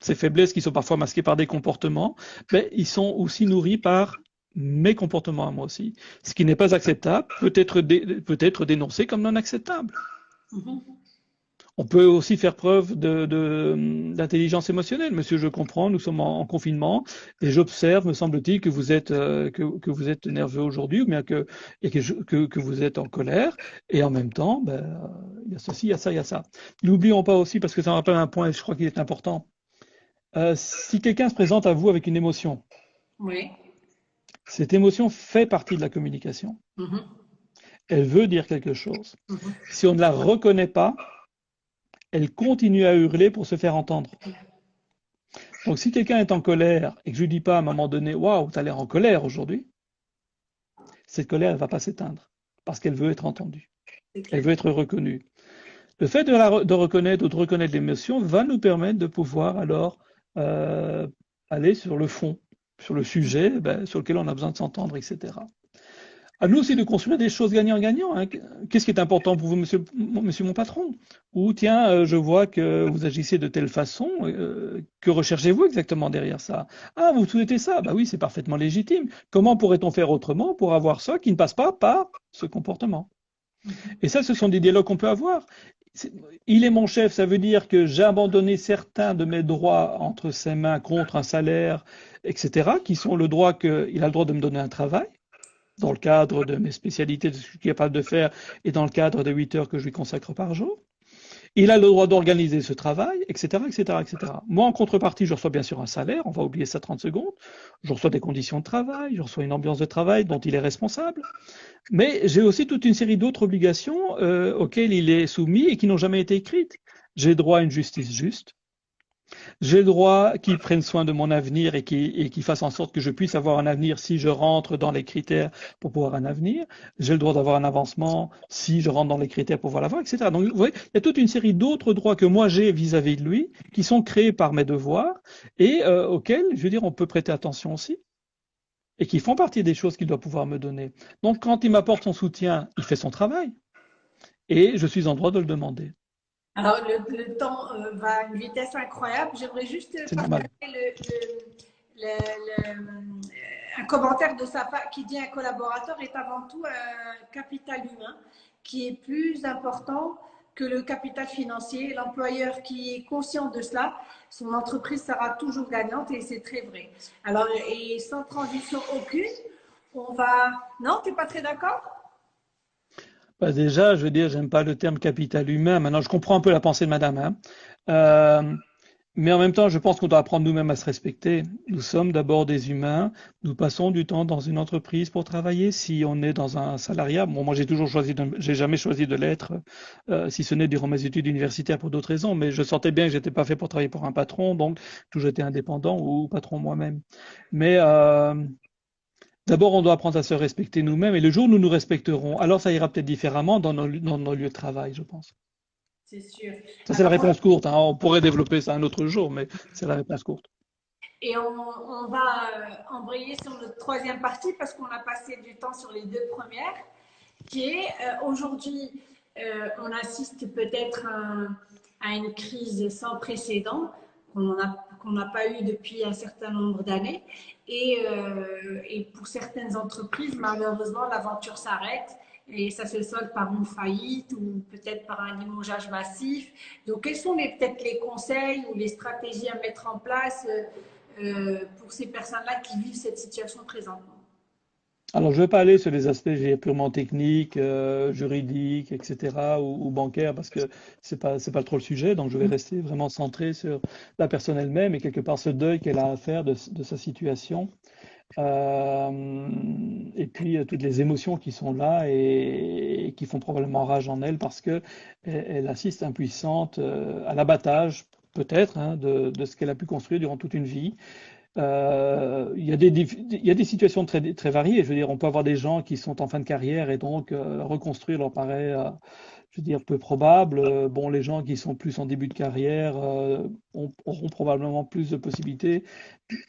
S2: ces faiblesses qui sont parfois masquées par des comportements, ben, ils sont aussi nourris par mes comportements à moi aussi. Ce qui n'est pas acceptable peut être, peut être dénoncé comme non acceptable. Mm-hmm. On peut aussi faire preuve d'intelligence de, émotionnelle. Monsieur, je comprends, nous sommes en, confinement et j'observe, me semble-t-il, que vous êtes euh, que, vous êtes nerveux aujourd'hui ou bien que, et que, que, vous êtes en colère. Et en même temps, ben, il y a ceci, il y a ça, il y a ça. N'oublions pas aussi, parce que ça me rappelle un point, et je crois qu'il est important. Euh, si quelqu'un se présente à vous avec une émotion,
S1: oui.
S2: cette émotion fait partie de la communication. Mm-hmm. Elle veut dire quelque chose. Mm-hmm. Si on ne la reconnaît pas, elle continue à hurler pour se faire entendre. Donc si quelqu'un est en colère et que je lui dis pas à un moment donné, waouh, tu as l'air en colère aujourd'hui, cette colère ne va pas s'éteindre parce qu'elle veut être entendue. Elle veut être reconnue. Le fait de, la, de reconnaître ou de reconnaître l'émotion va nous permettre de pouvoir alors euh, aller sur le fond, sur le sujet ben, sur lequel on a besoin de s'entendre, etc à nous aussi de construire des choses gagnant-gagnant. Hein. Qu'est-ce qui est important pour vous, monsieur, monsieur mon patron? Ou tiens, euh, je vois que vous agissez de telle façon, euh, que recherchez-vous exactement derrière ça? Ah, vous souhaitez ça? Bah oui, c'est parfaitement légitime. Comment pourrait-on faire autrement pour avoir ça qui ne passe pas par ce comportement? Et ça, ce sont des dialogues qu'on peut avoir. Il est mon chef, ça veut dire que j'ai abandonné certains de mes droits entre ses mains contre un salaire, etc., qui sont le droit qu'il a le droit de me donner un travail dans le cadre de mes spécialités, de ce que je capable de faire, et dans le cadre des 8 heures que je lui consacre par jour. Il a le droit d'organiser ce travail, etc., etc., etc. Moi, en contrepartie, je reçois bien sûr un salaire, on va oublier ça 30 secondes. Je reçois des conditions de travail, je reçois une ambiance de travail dont il est responsable. Mais j'ai aussi toute une série d'autres obligations euh, auxquelles il est soumis et qui n'ont jamais été écrites. J'ai droit à une justice juste. J'ai le droit qu'ils prennent soin de mon avenir et qu'ils fassent en sorte que je puisse avoir un avenir si je rentre dans les critères pour pouvoir un avenir. J'ai le droit d'avoir un avancement si je rentre dans les critères pour pouvoir l'avoir, etc. Donc, vous voyez, il y a toute une série d'autres droits que moi j'ai vis-à-vis de lui qui sont créés par mes devoirs et euh, auxquels, je veux dire, on peut prêter attention aussi et qui font partie des choses qu'il doit pouvoir me donner. Donc, quand il m'apporte son soutien, il fait son travail et je suis en droit de le demander.
S1: Alors, le, temps euh, va à une vitesse incroyable. J'aimerais juste partager un commentaire de sa part qui dit un collaborateur est avant tout un capital humain qui est plus important que le capital financier. L'employeur qui est conscient de cela, son entreprise sera toujours gagnante et c'est très vrai. Alors, et sans transition aucune, on va... Non, tu n'es pas très d'accord?
S2: Bah déjà, je veux dire, j'aime pas le terme capital humain. Maintenant, je comprends un peu la pensée de madame. Hein. Euh, mais en même temps, je pense qu'on doit apprendre nous-mêmes à se respecter. Nous sommes d'abord des humains. Nous passons du temps dans une entreprise pour travailler. Si on est dans un salariat, bon, moi j'ai toujours choisi, j'ai jamais choisi de l'être, euh, si ce n'est durant mes études universitaires pour d'autres raisons. Mais je sentais bien que j'étais pas fait pour travailler pour un patron, donc toujours été indépendant ou patron moi-même. Mais euh, D'abord, on doit apprendre à se respecter nous-mêmes et le jour où nous nous respecterons, alors ça ira peut-être différemment dans nos, lieux de travail, je pense.
S1: C'est sûr.
S2: Ça, c'est la réponse courte. Hein. On pourrait développer ça un autre jour, mais c'est la réponse courte.
S1: Et on, va euh, embrayer sur notre troisième partie parce qu'on a passé du temps sur les deux premières, qui est euh, aujourd'hui, euh, on assiste peut-être à, une crise sans précédent qu'on n'a pas eu depuis un certain nombre d'années. Et, et, pour certaines entreprises, malheureusement, l'aventure s'arrête et ça se solde par une faillite ou peut-être par un limogeage massif. Donc, quels sont peut-être les conseils ou les stratégies à mettre en place euh, pour ces personnes-là qui vivent cette situation présentement?
S2: Alors, je ne vais pas aller sur les aspects purement techniques, euh, juridiques, etc., ou, bancaires, parce que ce n'est pas, pas trop le sujet. Donc, je vais mm. rester vraiment centré sur la personne elle-même et quelque part ce deuil qu'elle a à faire de, sa situation. Euh, et puis, toutes les émotions qui sont là et, qui font probablement rage en elle parce qu'elle elle assiste impuissante à l'abattage peut-être, hein, de, ce qu'elle a pu construire durant toute une vie. Euh, il, y a des, situations très, variées. On peut avoir des gens qui sont en fin de carrière et donc euh, reconstruire leur paraît, euh, je veux dire, peu probable. Bon, les gens qui sont plus en début de carrière auront probablement plus de possibilités,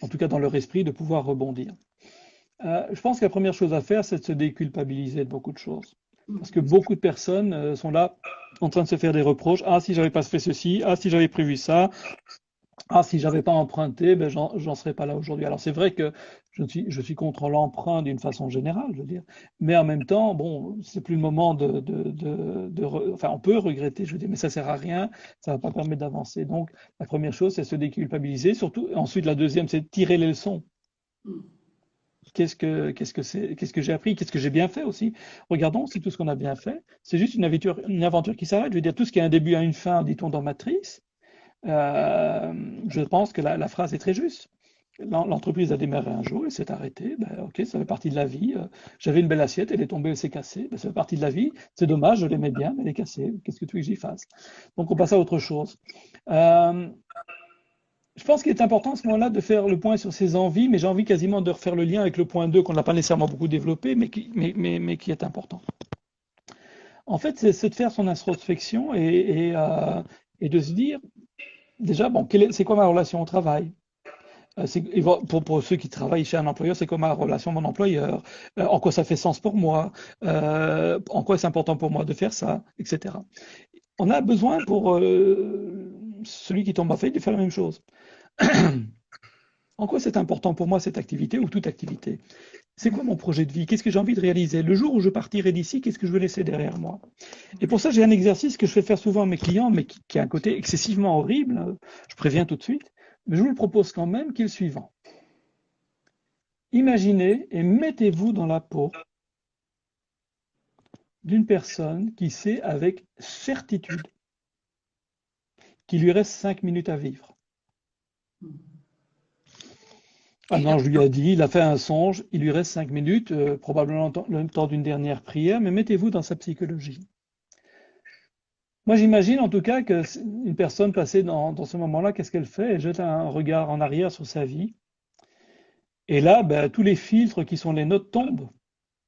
S2: en tout cas dans leur esprit, de pouvoir rebondir. je pense que la première chose à faire, c'est de se déculpabiliser de beaucoup de choses. Parce que beaucoup de personnes sont là en train de se faire des reproches. Ah, si j'avais pas fait ceci, ah, si j'avais prévu ça, ah, si j'avais pas emprunté, ben, j'en serais pas là aujourd'hui. Alors, c'est vrai que je suis, contre l'emprunt d'une façon générale, je veux dire. Mais en même temps, bon, c'est plus le moment de, enfin, on peut regretter, je veux dire, mais ça sert à rien, ça va pas permettre d'avancer. Donc, la première chose, c'est se déculpabiliser. Surtout, ensuite, la deuxième, c'est tirer les leçons. Qu'est-ce que qu'est-ce que c'est qu'est-ce que j'ai appris Qu'est-ce que j'ai bien fait aussi Regardons si tout ce qu'on a bien fait, c'est juste une aventure, une aventure qui s'arrête. Je veux dire, tout ce qui a un début a une fin, dit-on dans Matrice. Euh, je pense que la, phrase est très juste. L'entreprise a démarré un jour, elle s'est arrêtée. Ben, ok, ça fait partie de la vie. Euh, j'avais une belle assiette, elle est tombée, elle s'est cassée. Ben, ça fait partie de la vie. C'est dommage, je l'aimais bien, mais elle est cassée. Qu'est-ce que tu veux que j'y fasse? Donc on passe à autre chose. Euh, je pense qu'il est important à ce moment-là de faire le point sur ses envies, mais j'ai envie quasiment de refaire le lien avec le point 2 qu'on n'a pas nécessairement beaucoup développé, mais qui, est important. En fait, c'est de faire son introspection et, et, de se dire, déjà, bon, c'est quoi ma relation au travail? Euh, pour, ceux qui travaillent chez un employeur, c'est quoi ma relation à mon employeur? Euh, En quoi ça fait sens pour moi? En quoi c'est important pour moi de faire ça? Etc. On a besoin pour celui qui tombe en fait de faire la même chose. en quoi c'est important pour moi cette activité ou toute activité? C'est quoi mon projet de vie? Qu'est-ce que j'ai envie de réaliser? Le jour où je partirai d'ici, qu'est-ce que je veux laisser derrière moi? Et pour ça, j'ai un exercice que je fais faire souvent à mes clients, mais qui, a un côté excessivement horrible, je préviens tout de suite, mais je vous le propose quand même, qui est le suivant. Imaginez et mettez-vous dans la peau d'une personne qui sait avec certitude qu'il lui reste cinq minutes à vivre. Un ange lui a dit, il a fait un songe, il lui reste cinq minutes, euh, probablement le temps d'une dernière prière, mais mettez-vous dans sa psychologie. Moi, j'imagine en tout cas qu'une personne passée dans, ce moment-là, qu'est-ce qu'elle fait? Elle jette un regard en arrière sur sa vie. Et là, ben, tous les filtres qui sont les notes tombent.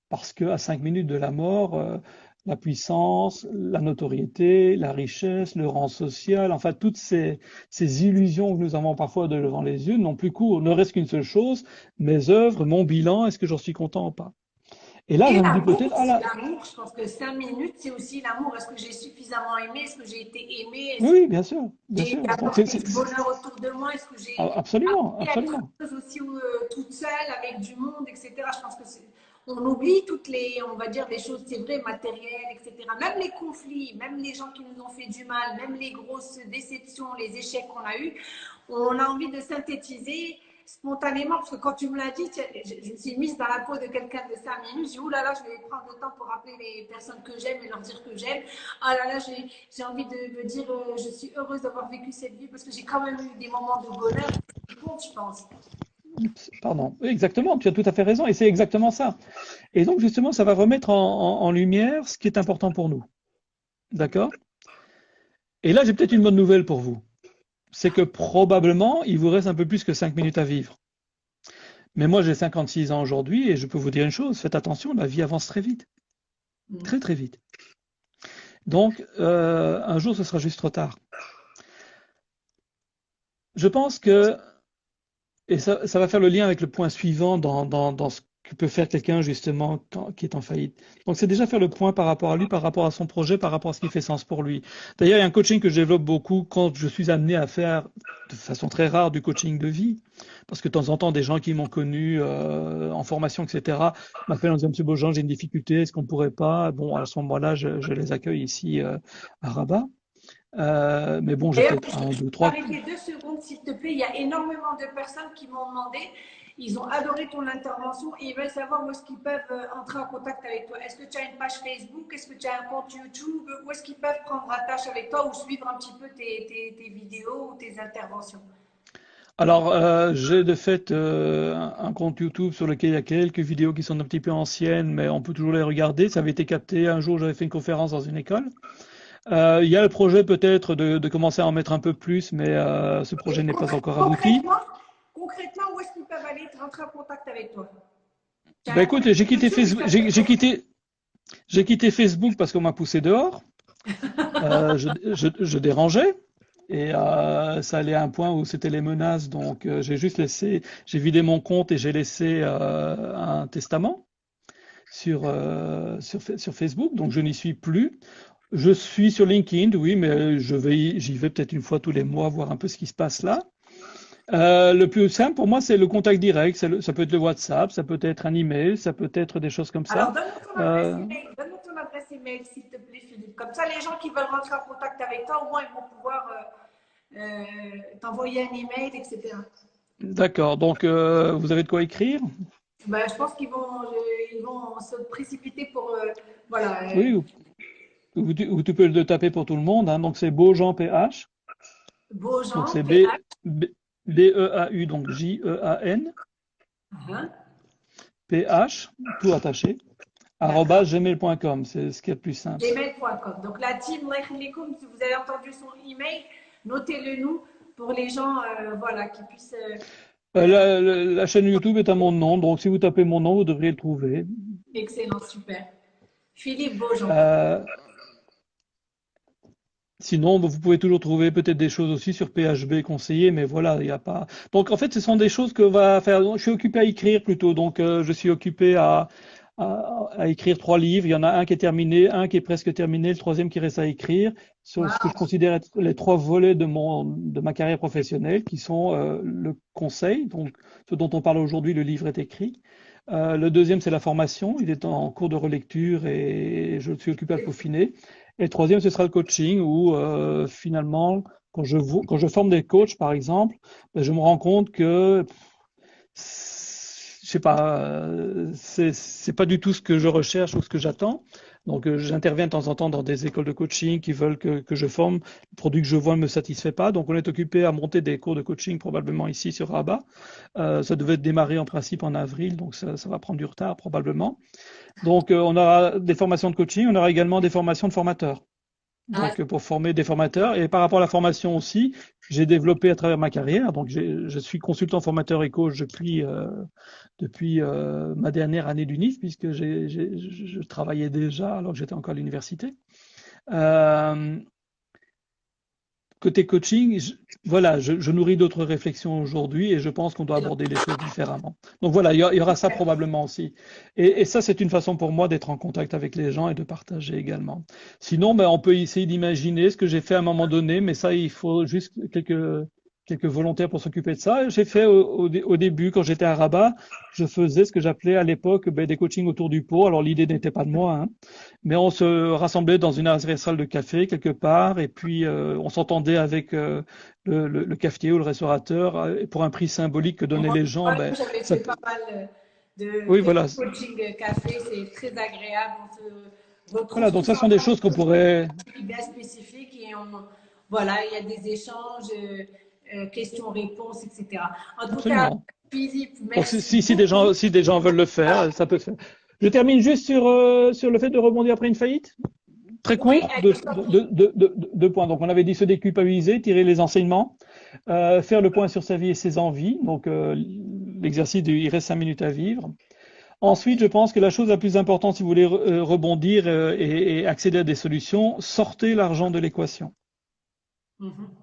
S2: Parce qu'à cinq minutes de la mort, euh, la puissance, la notoriété, la richesse, le rang social, enfin toutes ces, ces illusions que nous avons parfois devant les yeux n'ont plus cours. Ne reste qu'une seule chose, mes œuvres, mon bilan, est-ce que j'en suis content ou pas?
S1: Et là, je me dis peut-être. Ah L'amour, je pense que cinq minutes, c'est aussi l'amour. Est-ce que j'ai suffisamment aimé? Est-ce que j'ai été aimé?
S2: Oui, bien sûr. Bien
S1: sûr. le bonheur autour de moi? Est-ce que j'ai.
S2: Ah, absolument, absolument.
S1: aussi euh, toute seule, avec du monde, etc. Je pense que c'est on oublie toutes les, on va dire, les choses, c'est vrai, matérielles, etc. Même les conflits, même les gens qui nous ont fait du mal, même les grosses déceptions, les échecs qu'on a eus, on a envie de synthétiser spontanément, parce que quand tu me l'as dit, je, me suis mise dans la peau de quelqu'un de 5 minutes, j'ai dit, là là, je vais prendre le temps pour rappeler les personnes que j'aime et leur dire que j'aime. Ah là là, j'ai envie de me dire, euh, je suis heureuse d'avoir vécu cette vie parce que j'ai quand même eu des moments de bonheur je pense.
S2: Pardon, exactement, tu as tout à fait raison, et c'est exactement ça. Et donc, justement, ça va remettre en, lumière ce qui est important pour nous. D'accord? Et là, j'ai peut-être une bonne nouvelle pour vous. C'est que probablement, il vous reste un peu plus que 5 minutes à vivre. Mais moi, j'ai 56 ans aujourd'hui, et je peux vous dire une chose, faites attention, la vie avance très vite. Très, très vite. Donc, euh, un jour, ce sera juste trop tard. Je pense que et ça, ça, va faire le lien avec le point suivant dans, dans, dans ce que peut faire quelqu'un justement qui est en faillite. Donc c'est déjà faire le point par rapport à lui, par rapport à son projet, par rapport à ce qui fait sens pour lui. D'ailleurs, il y a un coaching que je développe beaucoup quand je suis amené à faire de façon très rare du coaching de vie. Parce que de temps en temps, des gens qui m'ont connu euh, en formation, etc., m'appellent en disant Monsieur Beaujean, j'ai une difficulté, est-ce qu'on pourrait pas? Bon, à ce moment-là, je, je, les accueille ici euh, à Rabat. Euh, mais bon, j'ai peut-être un, deux, trois.
S1: Arrêtez deux secondes, s'il te plaît. Il y a énormément de personnes qui m'ont demandé ils ont adoré ton intervention et ils veulent savoir où est-ce qu'ils peuvent euh, entrer en contact avec toi. Est-ce que tu as une page Facebook? Est-ce que tu as un compte YouTube? Où est-ce qu'ils peuvent prendre attache avec toi ou suivre un petit peu tes, tes, tes vidéos ou tes interventions?
S2: Alors, euh, j'ai de fait euh, un compte YouTube sur lequel il y a quelques vidéos qui sont un petit peu anciennes, mais on peut toujours les regarder. Ça avait été capté. Un jour, j'avais fait une conférence dans une école. Euh, il y a le projet peut-être de, de, commencer à en mettre un peu plus, mais euh, ce projet n'est pas encore abouti
S1: concrètement, où est-ce qu'ils peuvent aller rentrer en contact avec toi?
S2: Ben écoute, j'ai quitté Facebook. J'ai quitté, j'ai quitté Facebook parce qu'on m'a poussé dehors. euh, je, je, je, dérangeais et euh, ça allait à un point où c'était les menaces. Donc euh, j'ai juste laissé, j'ai vidé mon compte et j'ai laissé un testament sur, sur sur Facebook. Donc je n'y suis plus. Je suis sur LinkedIn, oui, mais je vais, j'y vais peut-être une fois tous les mois voir un peu ce qui se passe là. Euh, le plus simple pour moi, c'est le contact direct. ça peut être le WhatsApp, ça peut être un email, ça peut être des choses comme ça.
S1: Alors, donne-moi ton, adresse euh, email, s'il te plaît, Philippe. Comme ça, les gens qui veulent rentrer en contact avec toi, au moins, ils vont pouvoir euh, t'envoyer un email, etc.
S2: D'accord. Donc, vous avez de quoi écrire?
S1: Ben, Je pense qu'ils vont, ils vont se précipiter pour. voilà.
S2: Oui, ou, ou, tu, peux le taper pour tout le monde. Hein. Donc, c'est Beaujean PH.
S1: Beaujean
S2: c'est B, B, B-E-A-U, donc J-E-A-N, P-H, tout attaché, gmail.com, c'est ce qui est le plus simple.
S1: Gmail.com. Donc la team Lechlikum, si vous avez entendu son email, notez-le nous pour les gens euh, voilà, qui puissent. Euh...
S2: euh la, la, la, chaîne YouTube est à mon nom, donc si vous tapez mon nom, vous devriez le trouver.
S1: Excellent, super. Philippe Beaujean.
S2: Sinon, vous pouvez toujours trouver peut-être des choses aussi sur PHB conseillé, mais voilà, il n'y a pas. Donc en fait, ce sont des choses que va faire. Je suis occupé à écrire plutôt, donc euh, je suis occupé à, à, à, écrire trois livres. Il y en a un qui est terminé, un qui est presque terminé, le troisième qui reste à écrire sur ce que je considère être les trois volets de mon de ma carrière professionnelle, qui sont euh, le conseil, donc ce dont on parle aujourd'hui, le livre est écrit. Euh, le deuxième, c'est la formation. Il est en cours de relecture et je suis occupé à le peaufiner. Et le troisième, ce sera le coaching où euh, finalement, quand je, quand je forme des coachs, par exemple, ben, je me rends compte que je sais pas, euh, c'est pas du tout ce que je recherche ou ce que j'attends. Donc, euh, j'interviens de temps en temps dans des écoles de coaching qui veulent que, que je forme. Le produit que je vois ne me satisfait pas. Donc, on est occupé à monter des cours de coaching probablement ici sur Rabat. Euh, ça devait démarrer en principe en avril, donc ça, va prendre du retard probablement. Donc, euh, on aura des formations de coaching, on aura également des formations de formateurs. Donc, ah. pour former des formateurs. Et par rapport à la formation aussi, j'ai développé à travers ma carrière. Donc, je suis consultant formateur et coach depuis, euh, depuis euh, ma dernière année d'UNIF, puisque je travaillais déjà alors que j'étais encore à l'université. Euh, Côté coaching, je, voilà, je, je nourris d'autres réflexions aujourd'hui et je pense qu'on doit aborder les choses différemment. Donc voilà, il y, aura ça probablement aussi. Et, et ça, c'est une façon pour moi d'être en contact avec les gens et de partager également. Sinon, ben, on peut essayer d'imaginer ce que j'ai fait à un moment donné, mais ça, il faut juste quelques quelques volontaires pour s'occuper de ça. J'ai fait au, au, début, quand j'étais à Rabat, je faisais ce que j'appelais à l'époque ben, des coachings autour du pot. Alors l'idée n'était pas de moi, hein, mais on se rassemblait dans une salle de café quelque part, et puis euh, on s'entendait avec euh, le, le, le, cafetier ou le restaurateur euh, pour un prix symbolique que donnaient les gens.
S1: Ben, J'avais ça... fait pas mal de,
S2: oui, voilà.
S1: coaching café, c'est très agréable.
S2: On se voilà, donc ça sont des choses qu'on pourrait.
S1: Bien spécifiques et on, voilà, il y a des échanges. Euh, questions-réponses, etc. En tout cas, Philippe, merci.
S2: si, si, des gens, si des gens veulent le faire, ça peut faire. Je termine juste sur, euh, sur le fait de rebondir après une faillite. Très court, oui, deux, deux, deux, deux, points. Donc, on avait dit se déculpabiliser, tirer les enseignements, euh, faire le point sur sa vie et ses envies. Donc, l'exercice de il reste cinq minutes à vivre. Ensuite, je pense que la chose la plus importante, si vous voulez rebondir et, accéder à des solutions, sortez l'argent de l'équation. Mm -hmm. Euh,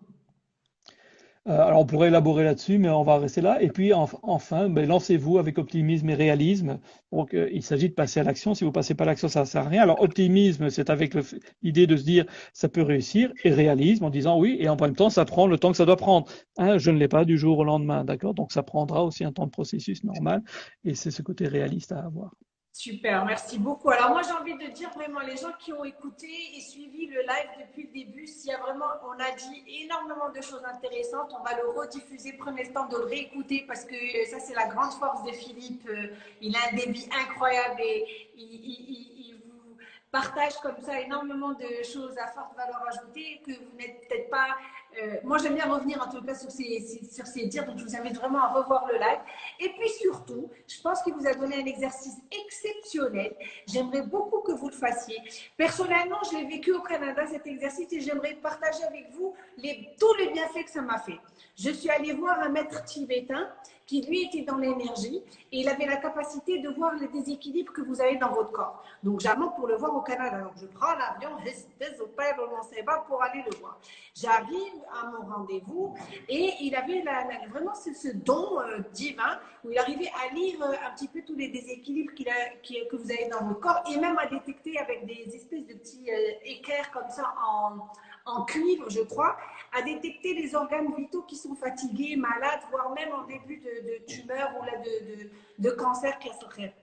S2: alors, on pourrait élaborer là-dessus, mais on va rester là. Et puis, enfin, ben, lancez-vous avec optimisme et réalisme. Donc, euh, il s'agit de passer à l'action. Si vous passez pas à l'action, ça ne sert à rien. Alors, optimisme, c'est avec l'idée de se dire, ça peut réussir, et réalisme en disant oui, et en même temps, ça prend le temps que ça doit prendre. Hein, je ne l'ai pas du jour au lendemain, d'accord? Donc, ça prendra aussi un temps de processus normal, et c'est ce côté réaliste à avoir.
S1: Super, merci beaucoup. Alors moi j'ai envie de dire vraiment les gens qui ont écouté et suivi le live depuis le début, s'il y a vraiment, on a dit énormément de choses intéressantes, on va le rediffuser, prenez le temps de le réécouter parce que ça c'est la grande force de Philippe. Euh, il a un débit incroyable et il, vous partage comme ça énormément de choses à forte valeur ajoutée que vous n'êtes peut-être pas euh, moi, j'aime bien revenir en tout cas sur ces, sur ces dires, donc je vous invite vraiment à revoir le live. Et puis surtout, je pense qu'il vous a donné un exercice exceptionnel. J'aimerais beaucoup que vous le fassiez. Personnellement, je l'ai vécu au Canada, cet exercice, et j'aimerais partager avec vous les, tous les bienfaits que ça m'a fait. Je suis allée voir un maître tibétain qui lui était dans l'énergie et il avait la capacité de voir les déséquilibres que vous avez dans votre corps. Donc j'amène pour le voir au Canada. Donc je prends l'avion pour aller le voir. J'arrive à mon rendez-vous et il avait vraiment ce, don euh, divin où il arrivait à lire euh, un petit peu tous les déséquilibres que vous avez dans votre corps et même à détecter avec des espèces de petits euh, comme ça en en cuivre, je crois, à détecter les organes vitaux qui sont fatigués, malades, voire même en début de, tumeur ou là de, de, cancer qui serait.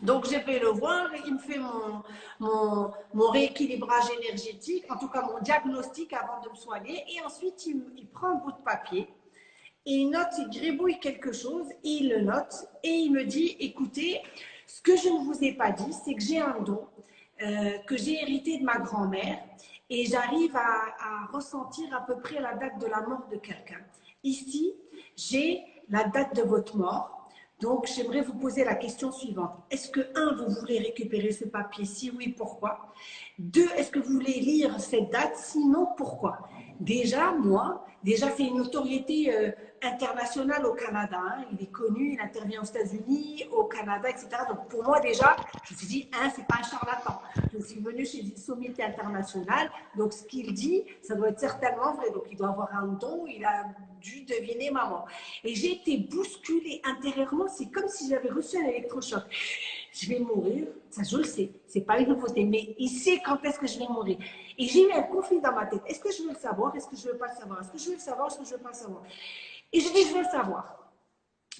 S1: Donc, je vais le voir, il me fait mon, mon, mon, rééquilibrage énergétique, en tout cas mon diagnostic avant de me soigner, et ensuite il, il prend un bout de papier, et il note, il gribouille quelque chose, et il le note, et il me dit, écoutez, ce que je ne vous ai pas dit, c'est que j'ai un don euh, que j'ai hérité de ma grand-mère, et j'arrive à, ressentir à peu près la date de la mort de quelqu'un. Ici, j'ai la date de votre mort. Donc, j'aimerais vous poser la question suivante. Est-ce que, un, vous voulez récupérer ce papier? Si oui, pourquoi? Deux, est-ce que vous voulez lire cette date? Sinon, pourquoi? Déjà, moi, déjà, c'est une notoriété euh, internationale au Canada. Hein. Il est connu, il intervient aux États-Unis, au Canada, etc. Donc, pour moi, déjà, je me suis dit, hein, c'est pas un charlatan. Je suis venue chez une sommité internationale. Donc, ce qu'il dit, ça doit être certainement vrai. Donc, il doit avoir un don. Il a dû deviner maman. Et j'ai été bousculée intérieurement. C'est comme si j'avais reçu un électrochoc je vais mourir, ça je le sais, c'est pas une nouveauté, mais il sait quand est-ce que je vais mourir. Et j'ai eu un conflit dans ma tête. Est-ce que je veux le savoir? Est-ce que je veux pas le savoir? Est-ce que je veux le savoir? Est-ce que je veux pas le savoir? Et je dis, je veux le savoir.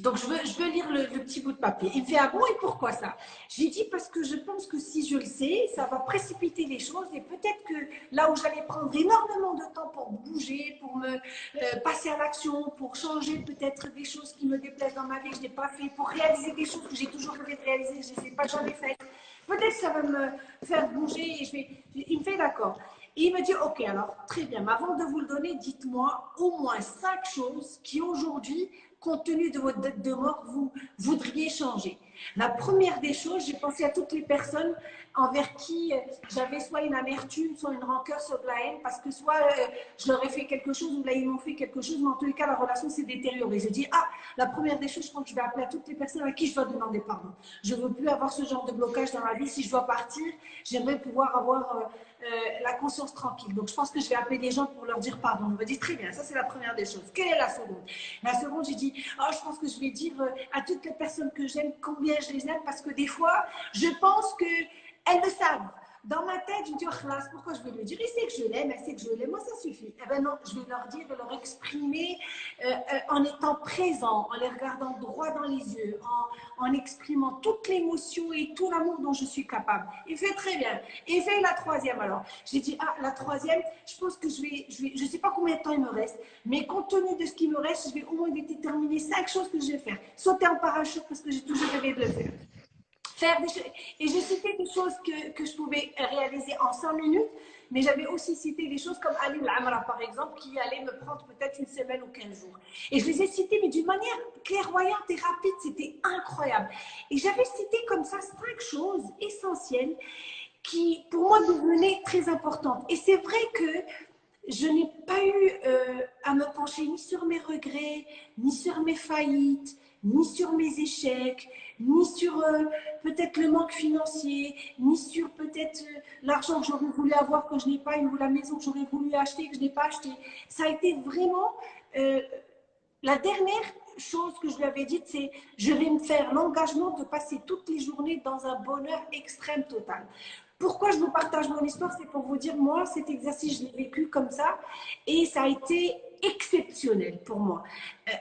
S1: Donc, je veux, je veux lire le, petit bout de papier. Il me fait, ah bon, et pourquoi ça? J'ai dit, parce que je pense que si je le sais, ça va précipiter les choses et peut-être que là où j'allais prendre énormément de temps pour bouger, pour me euh, passer à l'action, pour changer peut-être des choses qui me déplaisent dans ma vie je n'ai pas fait, pour réaliser des choses que j'ai toujours rêvé de réaliser, je ne sais pas, j'en ai fait. Peut-être que ça va me faire bouger et je vais... Il me fait d'accord. Et il me dit, OK, alors très bien, mais avant de vous le donner, dites-moi au moins cinq choses qui aujourd'hui compte tenu de votre date de mort, vous voudriez changer. La première des choses, j'ai pensé à toutes les personnes envers qui euh, j'avais soit une amertume, soit une rancœur, soit de la haine, parce que soit euh, je leur ai fait quelque chose ou là ils m'ont fait quelque chose, mais en tous les cas la relation s'est détériorée. Je dis ah la première des choses, je crois que je vais appeler à toutes les personnes à qui je dois demander pardon. Je veux plus avoir ce genre de blocage dans ma vie. Si je dois partir, j'aimerais pouvoir avoir euh, la conscience tranquille. Donc je pense que je vais appeler des gens pour leur dire pardon. On me dit très bien, ça c'est la première des choses. Quelle est la seconde? La seconde, j'ai dit oh, je pense que je vais dire à toutes les personnes que j'aime combien je les aime parce que des fois, je pense que elles le savent. Dans ma tête, je me dis, oh, pourquoi je vais le dire? Il sait que je l'aime, elle sait que je l'aime, moi ça suffit. Eh ben non, je vais leur dire, leur exprimer euh, euh, en étant présent, en les regardant droit dans les yeux, en, en exprimant toute l'émotion et tout l'amour dont je suis capable. Il fait très bien. Et fait la troisième alors. J'ai dit, ah, la troisième, je pense que je vais, je vais, je sais pas combien de temps il me reste, mais compte tenu de ce qui me reste, je vais au moins déterminer cinq choses que je vais faire. Sauter en parachute parce que j'ai toujours rêvé de le faire. Et j'ai cité des choses que, que, je pouvais réaliser en 100 minutes, mais j'avais aussi cité des choses comme Ali Amra, par exemple, qui allait me prendre peut-être une semaine ou 15 jours. Et je les ai citées, mais d'une manière clairvoyante et rapide, c'était incroyable. Et j'avais cité comme ça cinq choses essentielles qui, pour moi, devenaient très importantes. Et c'est vrai que je n'ai pas eu euh, à me pencher ni sur mes regrets, ni sur mes faillites, ni sur mes échecs, ni sur euh, peut-être le manque financier, ni sur peut-être euh, l'argent que j'aurais voulu avoir que je n'ai pas, ou la maison que j'aurais voulu acheter que je n'ai pas acheté. Ça a été vraiment euh, la dernière chose que je lui avais dite, c'est je vais me faire l'engagement de passer toutes les journées dans un bonheur extrême total. Pourquoi je vous partage mon histoire? C'est pour vous dire, moi, cet exercice, je l'ai vécu comme ça et ça a été exceptionnel pour moi.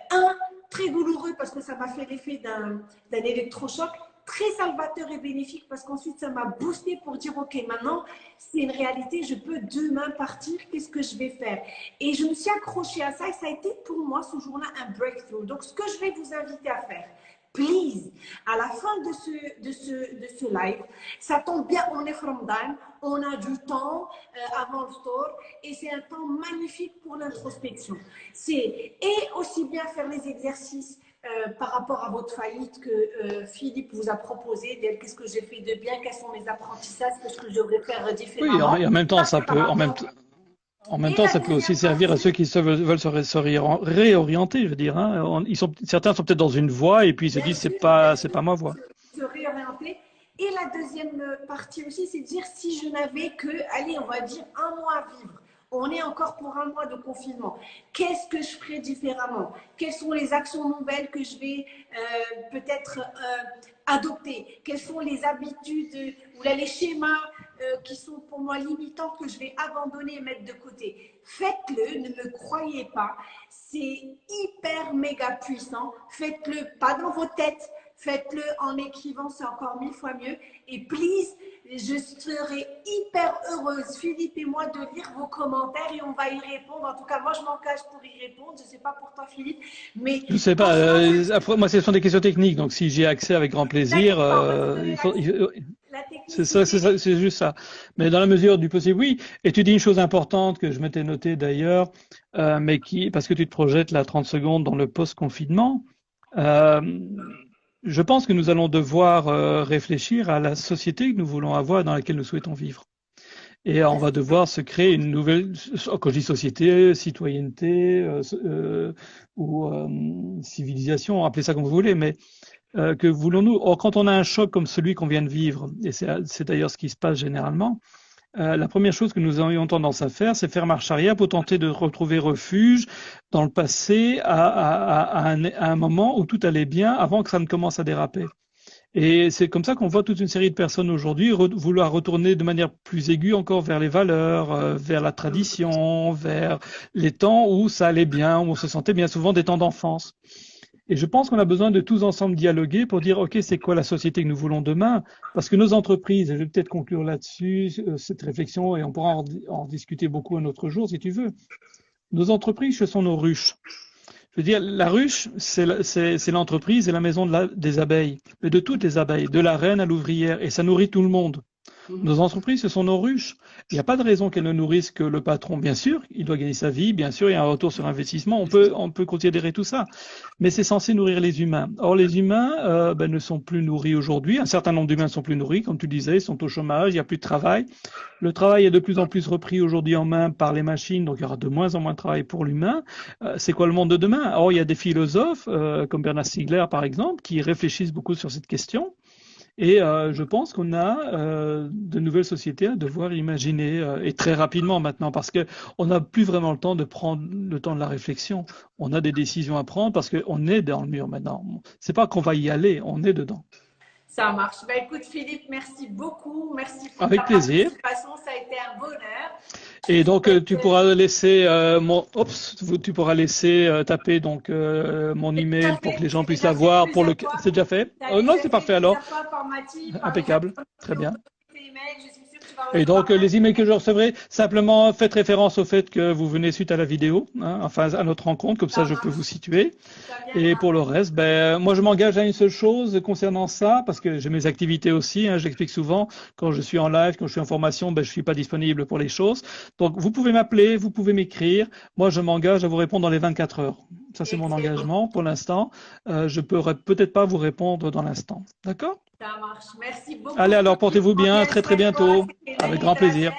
S1: Un, très douloureux parce que ça m'a fait l'effet d'un électrochoc très salvateur et bénéfique parce qu'ensuite ça m'a boosté pour dire ok maintenant c'est une réalité je peux demain partir qu'est-ce que je vais faire? Et je me suis accrochée à ça et ça a été pour moi ce jour-là un breakthrough. Donc ce que je vais vous inviter à faire please, à la fin de ce, de ce, de ce live, ça tombe bien, on est Ramadan, on a du temps euh, avant le store et c'est un temps magnifique pour l'introspection. C'est et aussi bien faire les exercices euh, par rapport à votre faillite que euh, Philippe vous a proposé, qu'est-ce que j'ai fait de bien, quels sont mes apprentissages, qu'est-ce que je devrais faire différemment.
S2: Oui, en, en même temps, ça peut, en même temps, en même temps, ça peut aussi servir à ceux qui veulent se, réorienter, je veux dire. Hein. Ils sont, certains sont peut-être dans une voie et puis ils se disent c'est pas, c'est pas ma voie.
S1: Se réorienter. Et la deuxième partie aussi, c'est de dire si je n'avais que, allez, on va dire un mois à vivre. On est encore pour un mois de confinement. Qu'est-ce que je ferais différemment? Quelles sont les actions nouvelles que je vais euh, peut-être euh, adopter? Quelles sont les habitudes ou les schémas euh, qui sont pour moi limitants que je vais abandonner et mettre de côté. Faites-le, ne me croyez pas. C'est hyper méga puissant. Faites-le pas dans vos têtes. Faites-le en écrivant, c'est encore mille fois mieux. Et please, je serai hyper heureuse, Philippe et moi, de lire vos commentaires et on va y répondre. En tout cas, moi, je m'engage pour y répondre. Je ne sais pas pour toi, Philippe, mais...
S2: Je ne sais pas. Euh, après, moi, ce sont des questions techniques. Donc, si j'ai accès avec grand plaisir... C'est ça, c'est juste ça. Mais dans la mesure du possible, oui. Et tu dis une chose importante que je m'étais noté d'ailleurs, euh, mais qui, parce que tu te projettes là 30 secondes dans le post-confinement, euh, je pense que nous allons devoir euh, réfléchir à la société que nous voulons avoir dans laquelle nous souhaitons vivre. Et on va devoir se créer une nouvelle, quand je dis société, citoyenneté ou civilisation, appelez ça comme vous voulez, mais euh, que voulons-nous? Quand on a un choc comme celui qu'on vient de vivre, et c'est d'ailleurs ce qui se passe généralement, euh, la première chose que nous aurions tendance à faire, c'est faire marche arrière pour tenter de retrouver refuge dans le passé à, à, à, un, à, un, moment où tout allait bien avant que ça ne commence à déraper. Et c'est comme ça qu'on voit toute une série de personnes aujourd'hui vouloir retourner de manière plus aiguë encore vers les valeurs, euh, vers la tradition, vers les temps où ça allait bien, où on se sentait bien souvent des temps d'enfance. Et je pense qu'on a besoin de tous ensemble dialoguer pour dire, OK, c'est quoi la société que nous voulons demain? Parce que nos entreprises, et je vais peut-être conclure là-dessus, euh, cette réflexion, et on pourra en, discuter beaucoup un autre jour si tu veux. Nos entreprises, ce sont nos ruches. Je veux dire, la ruche, c'est l'entreprise et la maison des abeilles, mais de toutes les abeilles, de la reine à l'ouvrière, et ça nourrit tout le monde. Nos entreprises, ce sont nos ruches. Il n'y a pas de raison qu'elles ne nourrissent que le patron. Bien sûr, il doit gagner sa vie, bien sûr, il y a un retour sur investissement, on peut, on peut considérer tout ça. Mais c'est censé nourrir les humains. Or, les humains euh, ben, ne sont plus nourris aujourd'hui. Un certain nombre d'humains sont plus nourris, comme tu disais, ils sont au chômage, il n'y a plus de travail. Le travail est de plus en plus repris aujourd'hui en main par les machines, donc il y aura de moins en moins de travail pour l'humain. Euh, c'est quoi le monde de demain? Or, il y a des philosophes, euh, comme Bernard Stiegler par exemple, qui réfléchissent beaucoup sur cette question. Et euh, je pense qu'on a euh, de nouvelles sociétés à devoir imaginer, euh, et très rapidement maintenant, parce qu'on n'a plus vraiment le temps de prendre le temps de la réflexion. On a des décisions à prendre parce qu'on est dans le mur maintenant. C'est pas qu'on va y aller, on est dedans.
S1: Ça marche. Bah, écoute, Philippe, merci beaucoup. Merci
S2: pour Avec ta plaisir.
S1: participation. Ça a été un bonheur.
S2: Et donc, euh, tu pourras laisser euh, mon, Oups, tu pourras laisser euh, taper donc mon email pour que les gens puissent l'avoir. Pour le, c'est déjà fait? non, c'est parfait alors. Impeccable. Très bien. Et donc, les emails que je recevrai, simplement faites référence au fait que vous venez suite à la vidéo, hein, enfin à notre rencontre, comme ça je peux vous situer. Et pour le reste, ben, moi je m'engage à une seule chose concernant ça, parce que j'ai mes activités aussi, hein, j'explique souvent, quand je suis en live, quand je suis en formation, ben, je suis pas disponible pour les choses. Donc, vous pouvez m'appeler, vous pouvez m'écrire. Moi, je m'engage à vous répondre dans les 24 heures. Ça, c'est mon engagement pour l'instant. Euh, je pourrais peut-être pas vous répondre dans l'instant. D'accord?
S1: Ça marche. Merci beaucoup.
S2: Allez, alors portez-vous bien. Très, très bientôt. Avec grand plaisir.